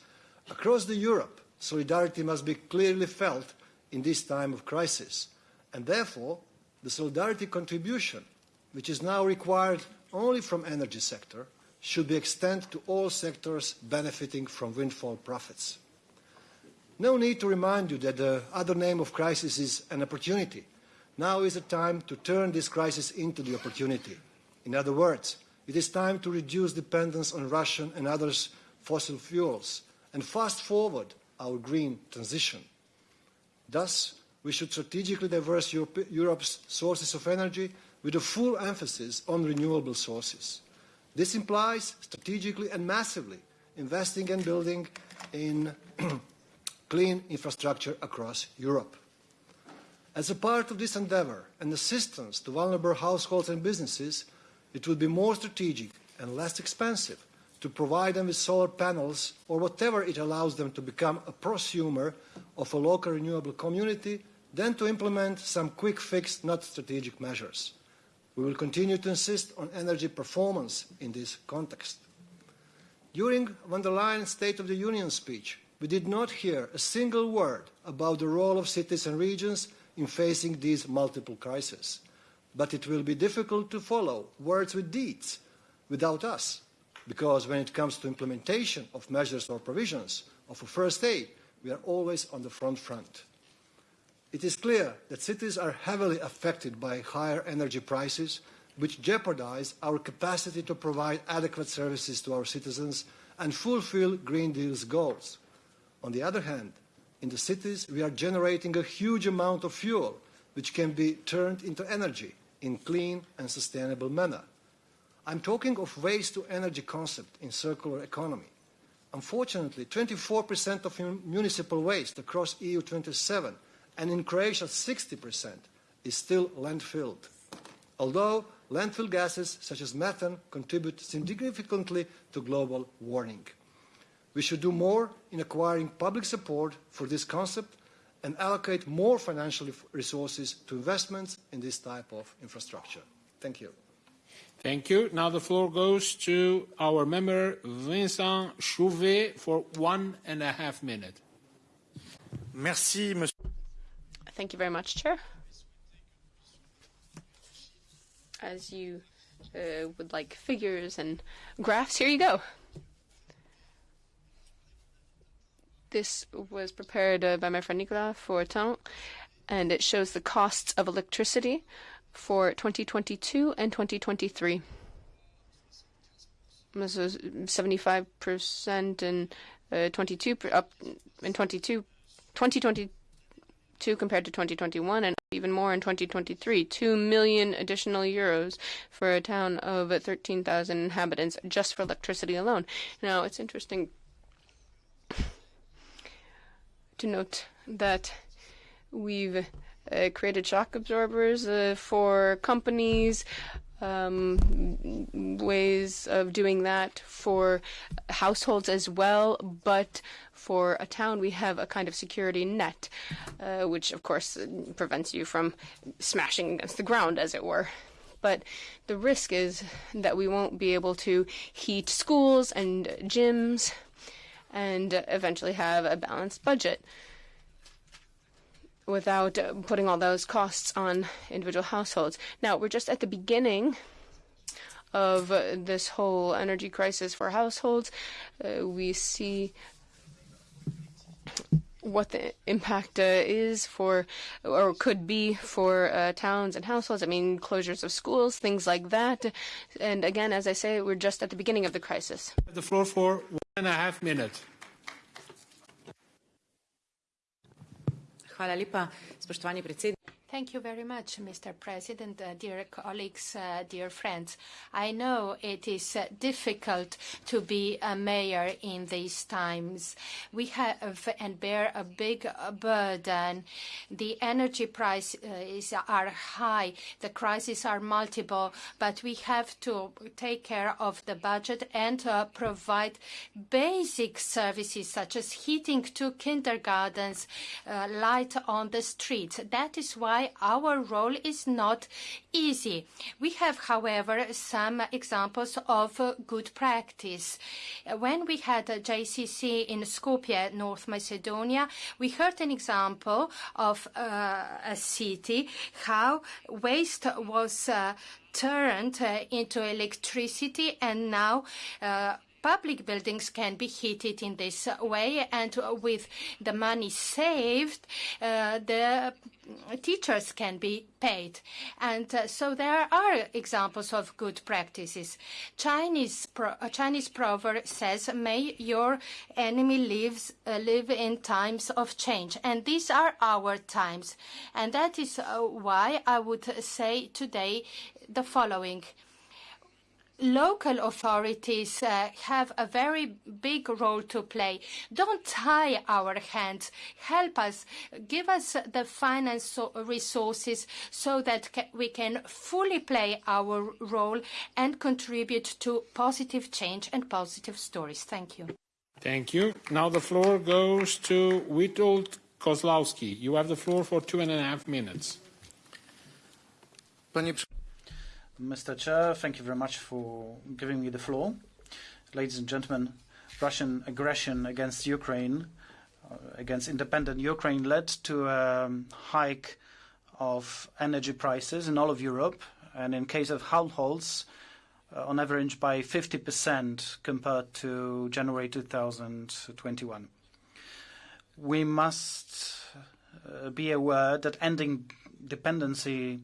Across the Europe, solidarity must be clearly felt in this time of crisis. And therefore, the solidarity contribution, which is now required only from energy sector, should be extended to all sectors benefiting from windfall profits. No need to remind you that the other name of crisis is an opportunity. Now is the time to turn this crisis into the opportunity. In other words, it is time to reduce dependence on Russian and other fossil fuels and fast forward our green transition. Thus, we should strategically diverse Europe, Europe's sources of energy with a full emphasis on renewable sources. This implies strategically and massively investing and building in clean infrastructure across Europe. As a part of this endeavour and assistance to vulnerable households and businesses, it will be more strategic and less expensive to provide them with solar panels or whatever it allows them to become a prosumer of a local renewable community than to implement some quick fix, not strategic measures. We will continue to insist on energy performance in this context. During von der Leyen's State of the Union speech, we did not hear a single word about the role of cities and regions in facing these multiple crises. But it will be difficult to follow words with deeds without us because when it comes to implementation of measures or provisions of a first aid, we are always on the front front. It is clear that cities are heavily affected by higher energy prices, which jeopardize our capacity to provide adequate services to our citizens and fulfill Green Deal's goals. On the other hand, in the cities, we are generating a huge amount of fuel, which can be turned into energy in clean and sustainable manner. I'm talking of waste to energy concept in circular economy. Unfortunately, 24% of municipal waste across EU 27 and in Croatia 60% is still landfilled. Although landfill gases such as methane contribute significantly to global warming. We should do more in acquiring public support for this concept and allocate more financial resources to investments in this type of infrastructure. Thank you. Thank you. Now the floor goes to our member Vincent Chauvet for one and a half minutes. Merci, monsieur. Thank you very much, Chair. As you uh, would like figures and graphs, here you go. This was prepared uh, by my friend Nicolas for Temps, and it shows the costs of electricity for 2022 and 2023. This is 75% and uh, 22 up in 22, 2022 compared to 2021 and even more in 2023. 2 million additional euros for a town of 13,000 inhabitants just for electricity alone. Now, it's interesting to note that we've uh, created shock absorbers uh, for companies, um, ways of doing that for households as well. But for a town, we have a kind of security net, uh, which of course prevents you from smashing against the ground, as it were. But the risk is that we won't be able to heat schools and gyms and eventually have a balanced budget without putting all those costs on individual households. Now, we're just at the beginning of this whole energy crisis for households. Uh, we see what the impact uh, is for, or could be for uh, towns and households. I mean, closures of schools, things like that. And again, as I say, we're just at the beginning of the crisis. The floor for one and a half minutes. Hvala lepa, spoštovani predsednik. Thank you very much, Mr. President, uh, dear colleagues, uh, dear friends. I know it is uh, difficult to be a mayor in these times. We have and bear a big burden. The energy prices are high. The crises are multiple, but we have to take care of the budget and provide basic services such as heating to kindergartens, light on the streets. That is why why our role is not easy. We have, however, some examples of good practice. When we had a JCC in Skopje, North Macedonia, we heard an example of uh, a city, how waste was uh, turned uh, into electricity and now uh, public buildings can be heated in this way and with the money saved uh, the teachers can be paid. And uh, so there are examples of good practices. Chinese pro a chinese proverb says may your enemy lives uh, live in times of change. And these are our times. And that is uh, why i would say today the following local authorities uh, have a very big role to play. Don't tie our hands. Help us. Give us the finance resources so that ca we can fully play our role and contribute to positive change and positive stories. Thank you. Thank you. Now the floor goes to Witold Kozlowski. You have the floor for two and a half minutes. Panie Mr. Chair, thank you very much for giving me the floor. Ladies and gentlemen, Russian aggression against Ukraine, uh, against independent Ukraine, led to a hike of energy prices in all of Europe. And in case of households, uh, on average by 50% compared to January 2021. We must uh, be aware that ending dependency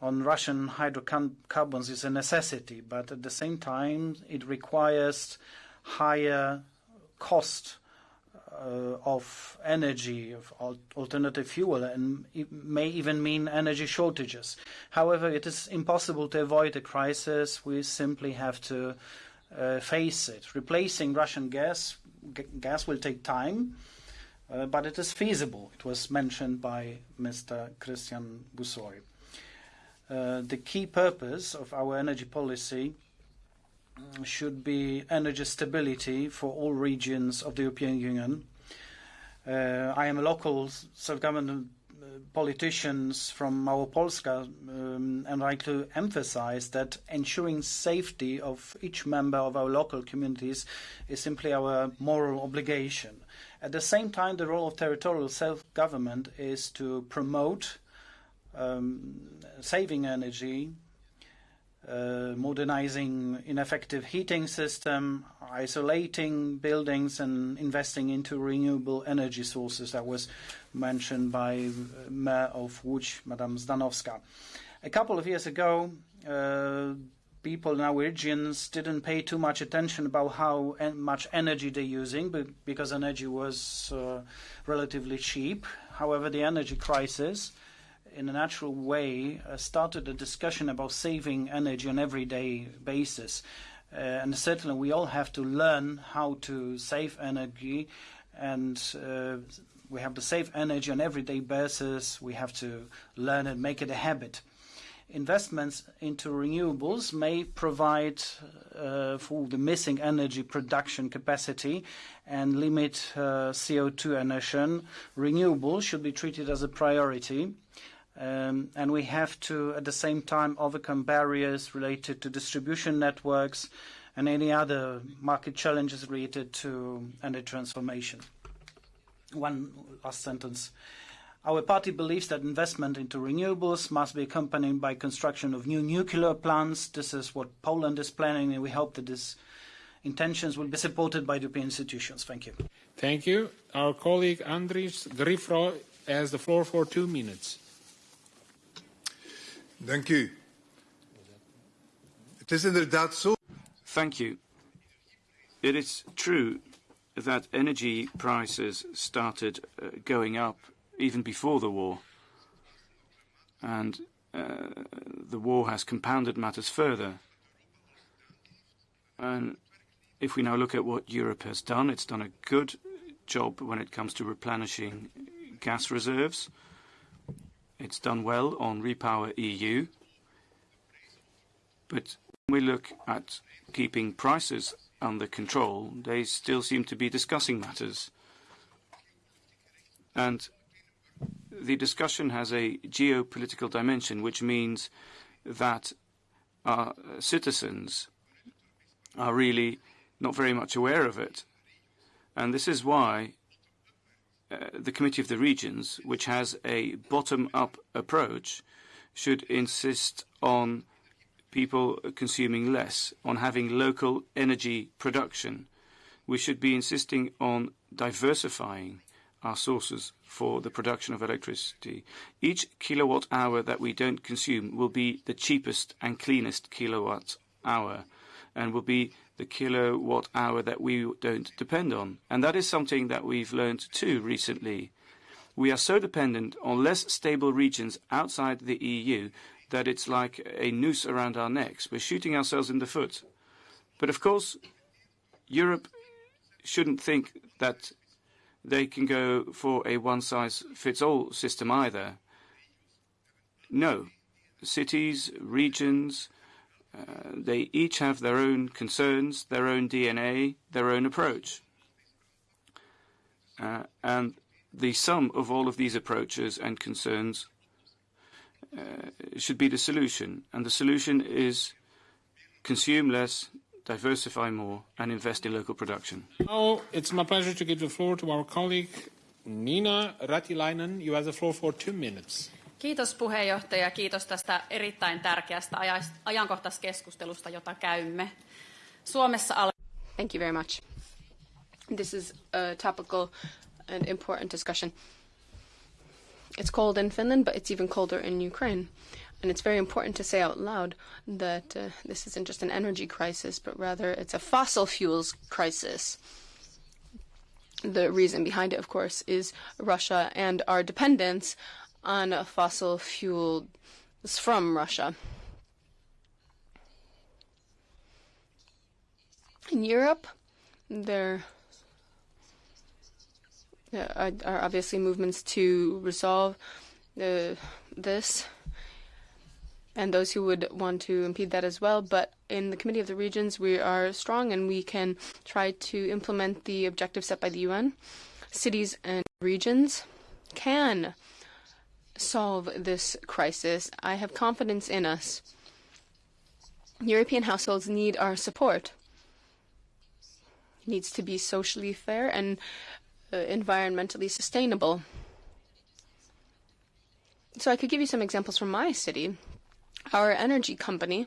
on Russian hydrocarbons is a necessity, but at the same time, it requires higher cost uh, of energy, of alternative fuel, and it may even mean energy shortages. However, it is impossible to avoid a crisis. We simply have to uh, face it. Replacing Russian gas, gas will take time, uh, but it is feasible. It was mentioned by Mr. Cristian Bușoi. Uh, the key purpose of our energy policy should be energy stability for all regions of the European Union. Uh, I am a local self-government uh, politicians from Małopolska, um, and I like to emphasize that ensuring safety of each member of our local communities is simply our moral obligation. At the same time, the role of territorial self-government is to promote saving energy, uh, modernizing ineffective heating system, isolating buildings, and investing into renewable energy sources. That was mentioned by uh, Mayor of Łódź, Madame Zdanowska. A couple of years ago, uh, people in our regions didn't pay too much attention about how much energy they're using because energy was relatively cheap. However, the energy crisis in a natural way, uh, started a discussion about saving energy on everyday basis. Uh, and certainly we all have to learn how to save energy and uh, we have to save energy on everyday basis. We have to learn and make it a habit. Investments into renewables may provide for the missing energy production capacity and limit uh, CO2 emission. Renewables should be treated as a priority. Um, and we have to, at the same time, overcome barriers related to distribution networks and any other market challenges related to energy transformation. One last sentence. Our party believes that investment into renewables must be accompanied by construction of new nuclear plants. This is what Poland is planning, and we hope that these intentions will be supported by the European institutions. Thank you. Thank you. Our colleague Andries Gryffroy has the floor for two minutes. Dank u. Het is inderdaad zo. Thank you. It is true that energy prices started uh, going up even before the war. And uh, the war has compounded matters further. And if we now look at what Europe has done, it's done a good job when it comes to replenishing gas reserves. It's done well on Repower EU. But when we look at keeping prices under control, they still seem to be discussing matters. And the discussion has a geopolitical dimension, which means that our citizens are really not very much aware of it. And this is why Uh, the Committee of the Regions, which has a bottom-up approach, should insist on people consuming less, on having local energy production. We should be insisting on diversifying our sources for the production of electricity. Each kilowatt hour that we don't consume will be the cheapest and cleanest kilowatt hour and will be the kilowatt hour that we don't depend on. And that is something that we've learned too recently. We are so dependent on less stable regions outside the EU that it's like a noose around our necks. We're shooting ourselves in the foot. But of course, Europe shouldn't think that they can go for a one-size-fits-all system either. No. Cities, regions, they each have their own concerns, their own DNA, their own approach. Uh, and the sum of all of these approaches and concerns uh, should be the solution. And the solution is consume less, diversify more, and invest in local production. Now it's my pleasure to give the floor to our colleague Niina Ratilainen. You have the floor for two minutes. Kiitos puheenjohtaja, kiitos tästä erittäin tärkeästä ajankohtaiskeskustelusta, jota käymme. Suomessa al- Thank you very much. This is a topical and important discussion. It's cold in Finland, but it's even colder in Ukraine. And it's very important to say out loud that uh, this isn't just an energy crisis, but rather it's a fossil fuels crisis. The reason behind it, of course, is Russia and our dependence on fossil fuels from Russia. In Europe, there are, are obviously movements to resolve uh, this and those who would want to impede that as well. But in the Committee of the Regions, we are strong and we can try to implement the objectives set by the UN. Cities and regions can solve this crisis. I have confidence in us. European households need our support. It needs to be socially fair and uh, environmentally sustainable. So I could give you some examples from my city. Our energy company,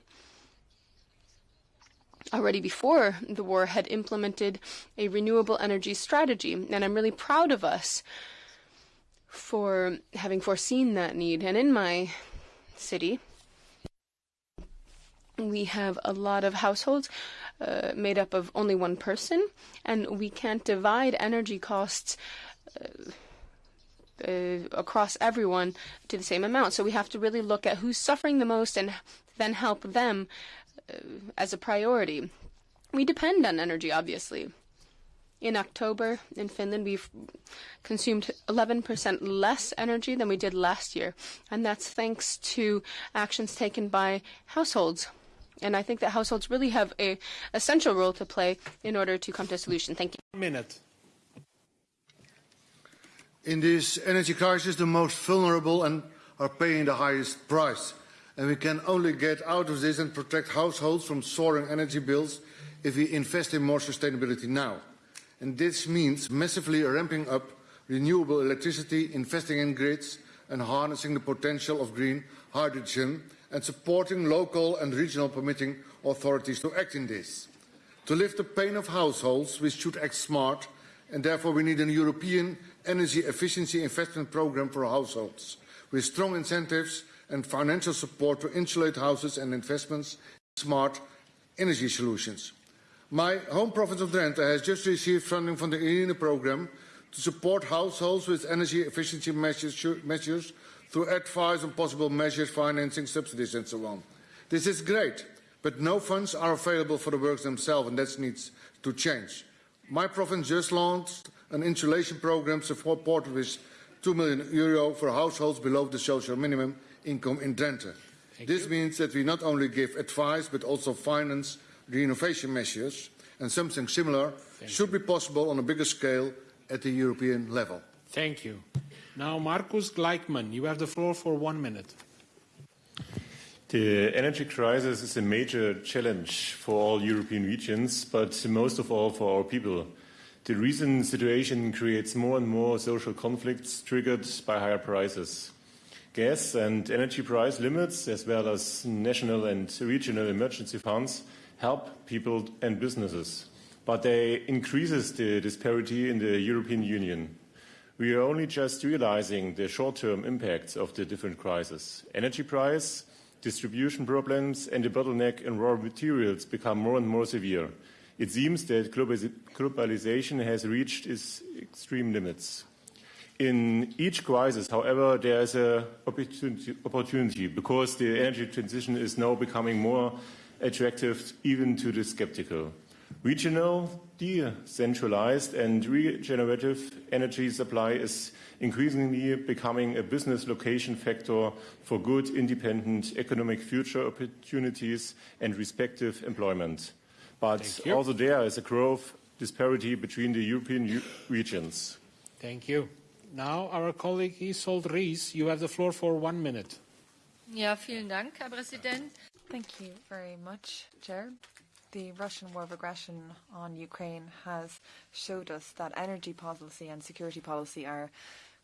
already before the war, had implemented a renewable energy strategy, and I'm really proud of us for having foreseen that need. And in my city, we have a lot of households uh, made up of only one person, and we can't divide energy costs. Uh, uh, across everyone to the same amount. So we have to really look at who's suffering the most and then help them uh, as a priority. We depend on energy, obviously. In October in Finland, we've consumed 11% less energy than we did last year, and that's thanks to actions taken by households. And I think that households really have a essential role to play in order to come to a solution. Thank you. Minute. In this energy crisis, the most vulnerable and are paying the highest price. And we can only get out of this and protect households from soaring energy bills if we invest in more sustainability now. And this means massively ramping up renewable electricity, investing in grids, and harnessing the potential of green hydrogen, and supporting local and regional permitting authorities to act in this. To lift the pain of households, we should act smart, and therefore we need a European energy efficiency investment programme for households, with strong incentives and financial support to insulate houses and investments in smart energy solutions. My home province of Drenthe has just received funding from the ELENA programme to support households with energy efficiency measures, measures through advice on possible measures, financing, subsidies and so on. This is great, but no funds are available for the works themselves and that needs to change. My province just launched an insulation programme supported with 2 million euro for households below the social minimum income in Drenthe. Thank this you. means that we not only give advice but also finance renovation measures and something similar Thank should you. be possible on a bigger scale at the European level. Thank you. Now, Markus Gleichmann, you have the floor for one minute. The energy crisis is a major challenge for all European regions, but most of all for our people. The recent situation creates more and more social conflicts triggered by higher prices. Gas and energy price limits, as well as national and regional emergency funds, help people and businesses, but they increases the disparity in the European Union. We are only just realizing the short-term impacts of the different crises. Energy price, distribution problems, and the bottleneck in raw materials become more and more severe. It seems that globalization has reached its extreme limits. In each crisis, however, there is an opportunity, opportunity because the energy transition is now becoming more attractive even to the skeptical. Regional, decentralized and regenerative energy supply is increasingly becoming a business location factor for good, independent economic future opportunities and respective employment but also there is a growth disparity between the European regions. Thank you. Now our colleague Isolde Ries, you have the floor for one minute. Ja, vielen Dank, Herr Präsident. Thank you very much, Chair. The Russian war of aggression on Ukraine has showed us that energy policy and security policy are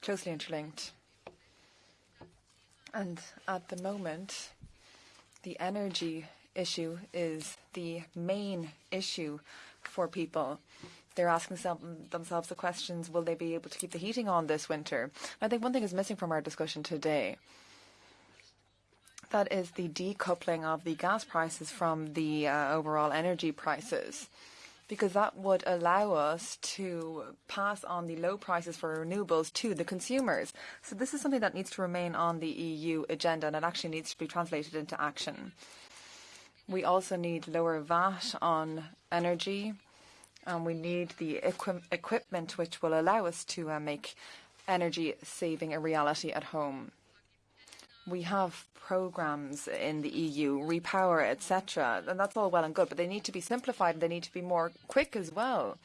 closely interlinked. And at the moment, the energy issue is the main issue for people. They're asking themselves the questions, will they be able to keep the heating on this winter? I think one thing is missing from our discussion today. That is the decoupling of the gas prices from the uh, overall energy prices because that would allow us to pass on the low prices for renewables to the consumers. So this is something that needs to remain on the EU agenda and it actually needs to be translated into action. We also need lower VAT on energy and we need the equi equipment which will allow us to uh, make energy saving a reality at home. We have programs in the EU, Repower, etc., and that's all well and good, but they need to be simplified and they need to be more quick as well.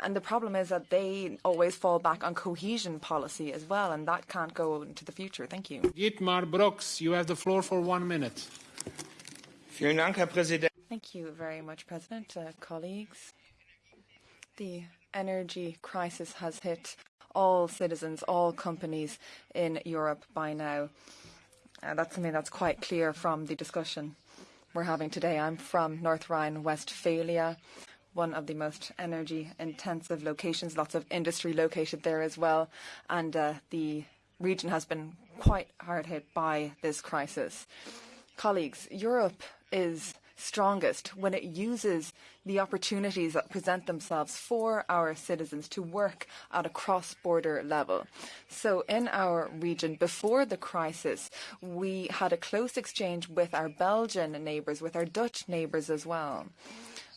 And the problem is that they always fall back on cohesion policy as well, and that can't go into the future. Thank you. Dietmar Brockes, you have the floor for one minute. Vielen Dank, Herr Präsident. Thank you very much, President, uh, colleagues. The energy crisis has hit all citizens, all companies in Europe by now. Uh, that's something that's quite clear from the discussion we're having today. I'm from North Rhine-Westphalia, one of the most energy-intensive locations, lots of industry located there as well, and uh, the region has been quite hard hit by this crisis. Colleagues, Europe is strongest when it uses the opportunities that present themselves for our citizens to work at a cross-border level. So in our region, before the crisis, we had a close exchange with our Belgian neighbours, with our Dutch neighbours as well.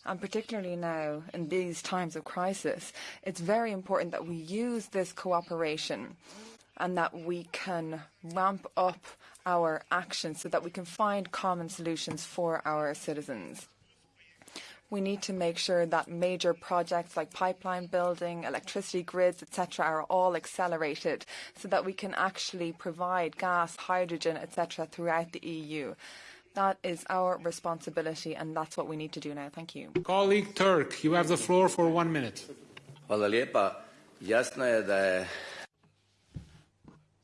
And particularly now, in these times of crisis, it's very important that we use this cooperation and that we can ramp up our actions so that we can find common solutions for our citizens. We need to make sure that major projects like pipeline building, electricity grids, etc., are all accelerated so that we can actually provide gas, hydrogen, etc., throughout the EU. That is our responsibility, and that's what we need to do now. Thank you. Colleague Turk, you have the floor for one minute.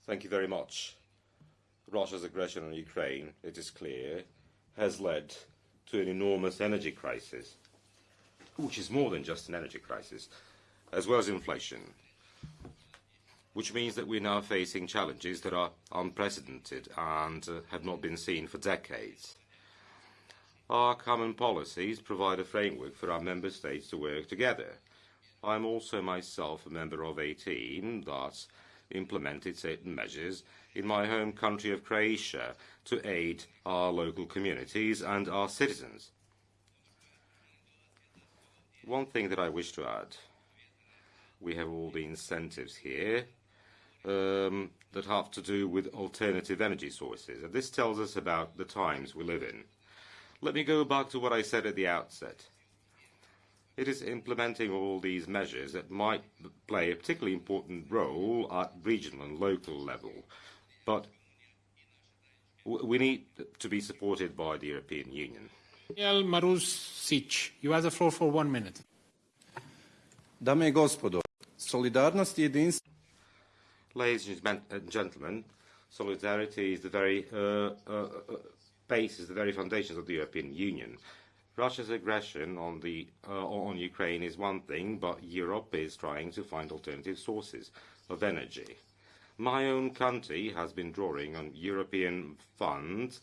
Thank you very much. Russia's aggression on Ukraine, it is clear, has led to an enormous energy crisis, which is more than just an energy crisis, as well as inflation, which means that we're now facing challenges that are unprecedented and uh, have not been seen for decades. Our common policies provide a framework for our member states to work together. I'm also myself a member of a team that implemented certain measures in my home country of Croatia to aid our local communities and our citizens. One thing that I wish to add, we have all the incentives here um, that have to do with alternative energy sources. And this tells us about the times we live in. Let me go back to what I said at the outset. It is implementing all these measures that might play a particularly important role at regional and local level. But we need to be supported by the European Union. Danijel Marušić, you have the floor for one minute. Dame i gospodo, solidarnost i jedinstvo... Ladies and gentlemen, solidarity is the very uh, uh, uh, basis, the very foundations of the European Union. Russia's aggression on, the, uh, on Ukraine is one thing, but Europe is trying to find alternative sources of energy. My own country has been drawing on European funds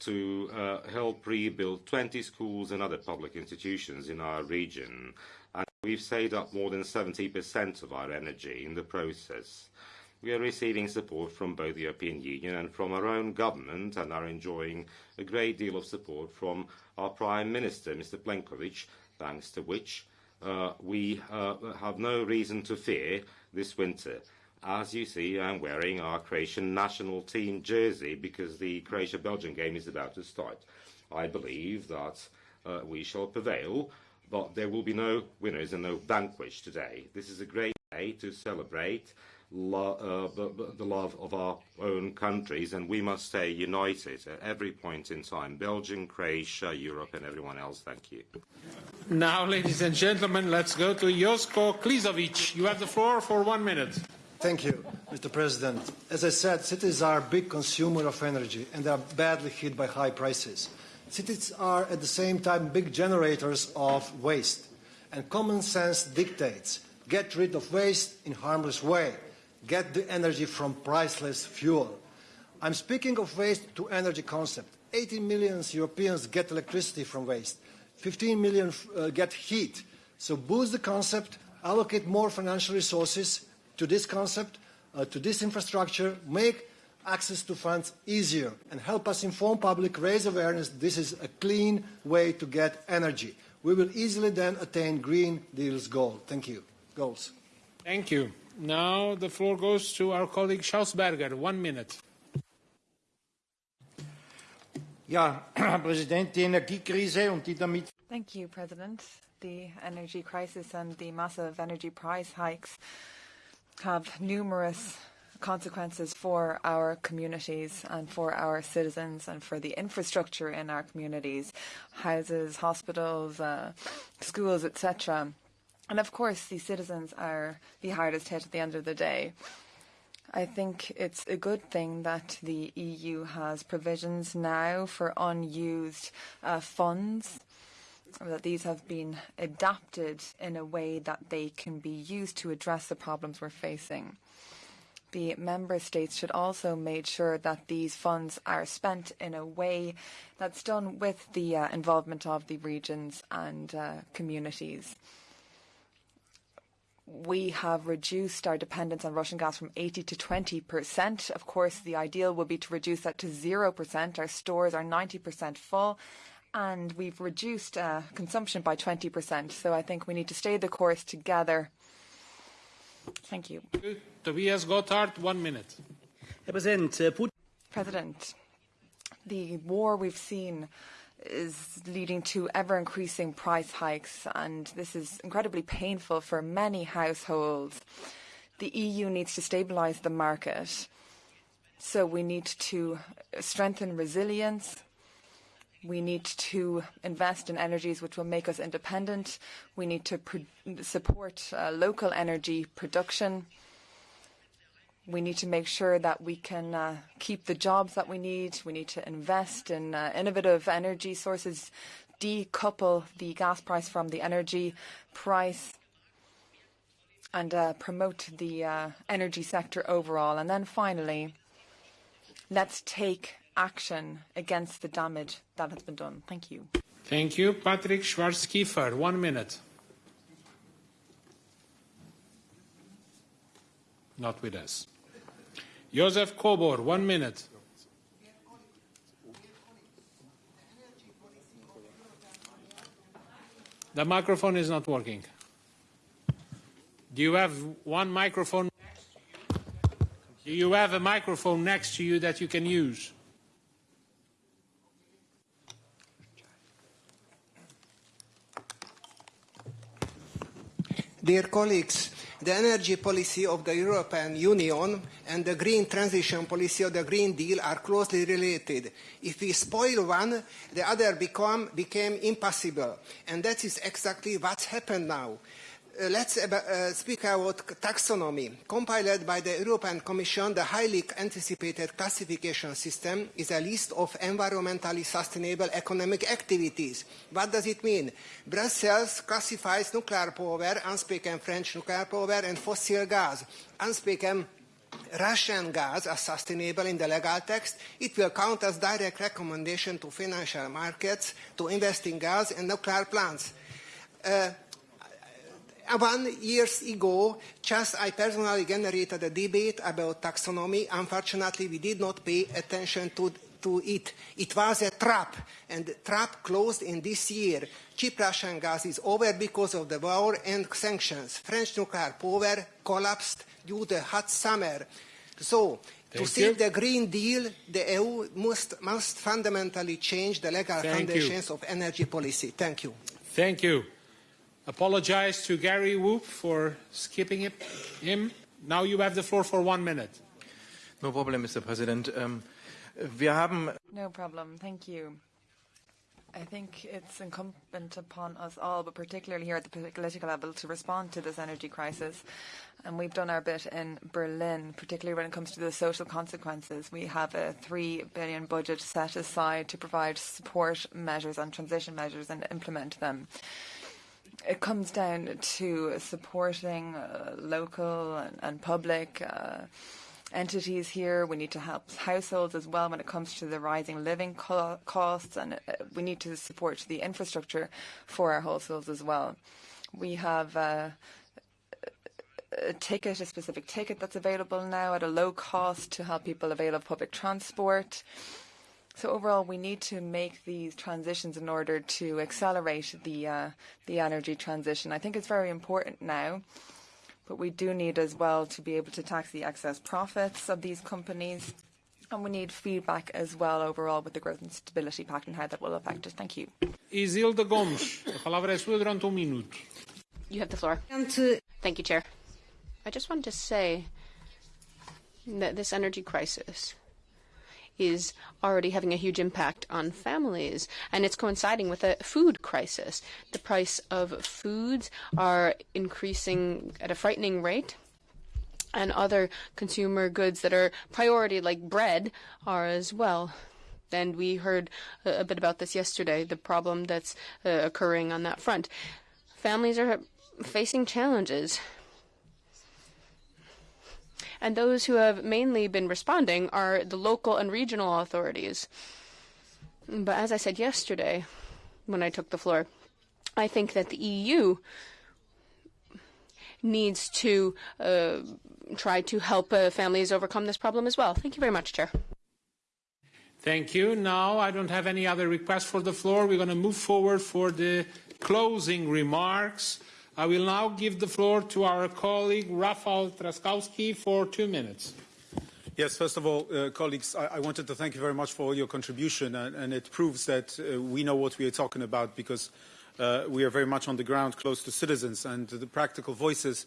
to uh, help rebuild 20 schools and other public institutions in our region. And we've saved up more than 70% of our energy in the process. We are receiving support from both the European Union and from our own government and are enjoying a great deal of support from our Prime Minister, Mr. Plenković, thanks to which uh, we uh, have no reason to fear this winter. As you see, I'm wearing our Croatian national team jersey because the Croatia-Belgium game is about to start. I believe that uh, we shall prevail, but there will be no winners and no vanquished today. This is a great day to celebrate lo uh, the love of our own countries, and we must stay united at every point in time. Belgium, Croatia, Europe, and everyone else. Thank you. Now, ladies and gentlemen, let's go to Joško Klisović. You have the floor for one minute. Thank you, Mr. President. As I said, cities are a big consumer of energy and they are badly hit by high prices. Cities are at the same time big generators of waste. And common sense dictates get rid of waste in harmless way. Get the energy from priceless fuel. I'm speaking of waste to energy concept. 18 million Europeans get electricity from waste. 15 million uh, get heat. So boost the concept, allocate more financial resources, to this concept, uh, to this infrastructure, make access to funds easier and help us inform public, raise awareness this is a clean way to get energy. We will easily then attain Green Deal's goal. Thank you. Goals. Thank you. Now the floor goes to our colleague Schausberger. One minute. Ja, Präsident, die Energiekrise und die damit. Thank you, President. The energy crisis and the massive energy price hikes have numerous consequences for our communities and for our citizens and for the infrastructure in our communities, houses, hospitals, uh, schools, etc. And of course, the citizens are the hardest hit at the end of the day. I think it's a good thing that the EU has provisions now for unused uh, funds that these have been adapted in a way that they can be used to address the problems we're facing. The member states should also make sure that these funds are spent in a way that's done with the uh, involvement of the regions and uh, communities. We have reduced our dependence on Russian gas from 80 to 20 percent. Of course, the ideal would be to reduce that to 0 percent. Our stores are 90 percent full, and we've reduced uh, consumption by 20%. So I think we need to stay the course together. Thank you. Tobias Gotthardt, one minute. President, the war we've seen is leading to ever increasing price hikes, and this is incredibly painful for many households. The EU needs to stabilise the market. So we need to strengthen resilience We need to invest in energies which will make us independent. We need to support uh, local energy production. We need to make sure that we can uh, keep the jobs that we need. We need to invest in uh, innovative energy sources, decouple the gas price from the energy price, and uh, promote the uh, energy sector overall. And then finally, let's take action against the damage that has been done. Thank you. Thank you. Patrick Schwarzkiefer, one minute. Not with us. Josef Kobor, one minute. The microphone is not working. Do you have one microphone? Do you have a microphone next to you that you can use? Dear colleagues, the energy policy of the European Union and the green transition policy of the Green Deal are closely related. If we spoil one, the other become, became impossible. And that is exactly what's happened now. Uh, let's uh, speak about taxonomy. Compiled by the European Commission, the highly anticipated classification system is a list of environmentally sustainable economic activities. What does it mean? Brussels classifies nuclear power, unspoken French nuclear power, and fossil gas. Unspoken Russian gas as sustainable in the legal text, it will count as direct recommendation to financial markets to invest in gas and nuclear plants. Uh, one years ago, just I personally generated a debate about taxonomy. Unfortunately, we did not pay attention to, to it. It was a trap, and the trap closed in this year. Cheap Russian gas is over because of the war and sanctions. French nuclear power collapsed due to the hot summer. So, Thank to save the Green Deal, the EU must, must fundamentally change the legal Thank foundations you. of energy policy. Thank you. Thank you apologize to Gerry Woop for skipping it, him. Now you have the floor for one minute. No problem, Mr. President. Um, wir haben no problem. Thank you. I think it's incumbent upon us all, but particularly here at the political level, to respond to this energy crisis. And we've done our bit in Berlin, particularly when it comes to the social consequences. We have a three billion budget set aside to provide support measures and transition measures and implement them. It comes down to supporting uh, local and, public uh, entities here. We need to help households as well when it comes to the rising living co costs, and uh, we need to support the infrastructure for our households as well. We have uh, a ticket, a specific ticket that's available now at a low cost to help people avail of public transport. So overall, we need to make these transitions in order to accelerate the uh, the energy transition. I think it's very important now but we do need as well to be able to tax the excess profits of these companies. And we need feedback as well overall with the growth and stability pact and how that will affect us. Thank you. Isilda Gomes, a palavra é sua durante um minuto. You have the floor. Thank you, Chair. I just wanted to say that this energy crisis is already having a huge impact on families, and it's coinciding with a food crisis. The price of foods are increasing at a frightening rate. And other consumer goods that are priority, like bread, are as well. And we heard a bit about this yesterday, the problem that's uh, occurring on that front. Families are facing challenges and those who have mainly been responding are the local and regional authorities. But as I said yesterday when I took the floor, I think that the EU needs to uh, try to help uh, families overcome this problem as well. Thank you very much, Chair. Thank you. Now I don't have any other requests for the floor. We're going to move forward for the closing remarks. I will now give the floor to our colleague Rafał Trzaskowski for two minutes. Yes, first of all, uh, colleagues, I, I, wanted to thank you very much for all your contribution, and, and it proves that uh, we know what we are talking about because uh, we are very much on the ground, close to citizens, and the practical voices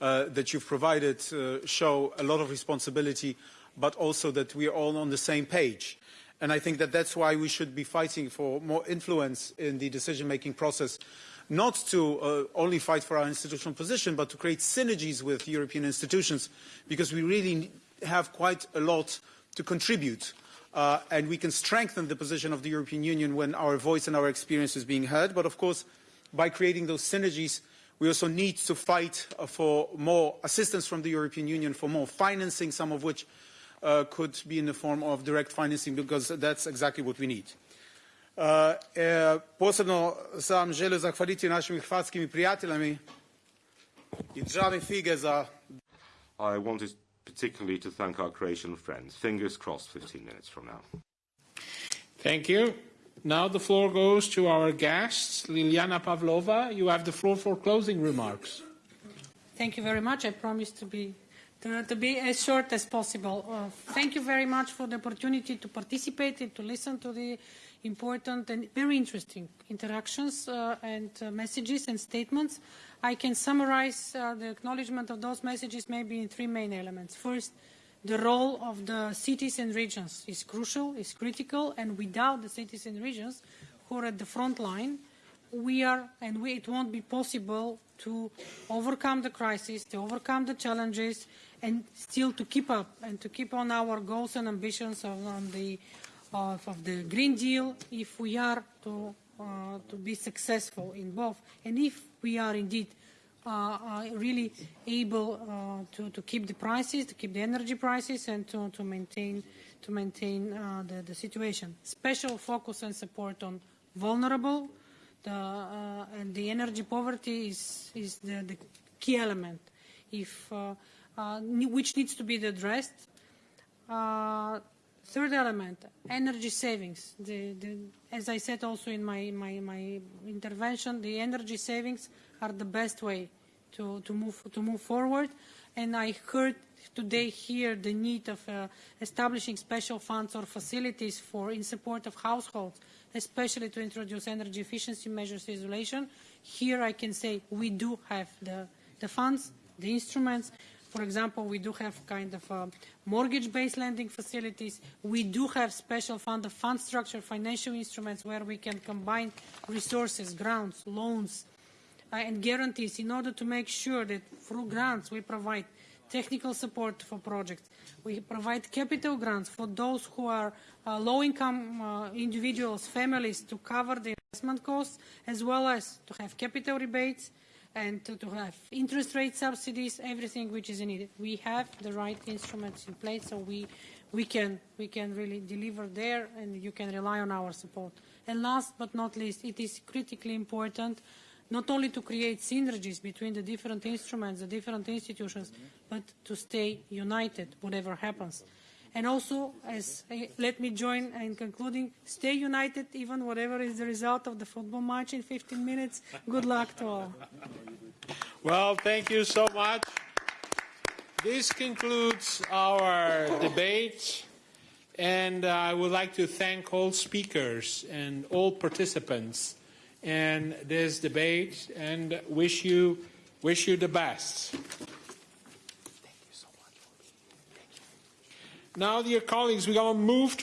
uh, that you've provided uh, show a lot of responsibility, but also that we are all on the same page. And I think that that's why we should be fighting for more influence in the decision-making process not to uh, only fight for our institutional position, but to create synergies with European institutions, because we really have quite a lot to contribute. Uh, and we can strengthen the position of the European Union when our voice and our experience is being heard. But of course, by creating those synergies, we also need to fight uh, for more assistance from the European Union, for more financing, some of which uh, could be in the form of direct financing, because that's exactly what we need. Posebno sam želio zahvaliti našim hrvatskim prijateljami i državi fige za... I wanted particularly to thank our Croatian friends. Fingers crossed 15 minutes from now. Thank you. Now the floor goes to our guests. Liliana Pavlova, you have the floor for closing remarks. Thank you very much. I promise to be to, to be as short as possible. Uh, thank you very much for the opportunity to participate and to listen to the important and very interesting interactions uh, and uh, messages and statements. I can summarize uh, the acknowledgement of those messages maybe in three main elements. First, the role of the cities and regions is crucial, is critical, and without the cities and regions who are at the front line, we are, and we, it won't be possible to overcome the crisis, to overcome the challenges, and still to keep up and to keep on our goals and ambitions on, on the of, the Green Deal if we are to, uh, to be successful in both and if we are indeed uh, uh, really able to, to keep the prices, to keep the energy prices and to, to maintain, to maintain the, the situation. Special focus and support on vulnerable the, uh, and the energy poverty is, is the, the key element if, uh, uh, which needs to be addressed. Third element, energy savings. The, the, as I said also in my, my, my intervention, the energy savings are the best way to, to, move, to move forward. And I heard today here the need of uh, establishing special funds or facilities for in support of households, especially to introduce energy efficiency measures isolation. Here I can say we do have the, the funds, the instruments, For example, we do have kind of uh, mortgage-based lending facilities. We do have special fund, fund structure, financial instruments where we can combine resources, grants, loans, uh, and guarantees in order to make sure that through grants we provide technical support for projects. We provide capital grants for those who are uh, low-income uh, individuals, families, to cover the investment costs, as well as to have capital rebates and to, to have interest rate subsidies, everything which is needed. We have the right instruments in place, so we, we, can, we can really deliver there, and you can rely on our support. And last but not least, it is critically important not only to create synergies between the different instruments, the different institutions, but to stay united, whatever happens. And also, as uh, let me join in concluding, stay united, even whatever is the result of the football match in 15 minutes. Good luck to all. Well, thank you so much. This concludes our debate, and I would like to thank all speakers and all participants in this debate, and wish you wish you the best. Now, dear colleagues, we're going to move to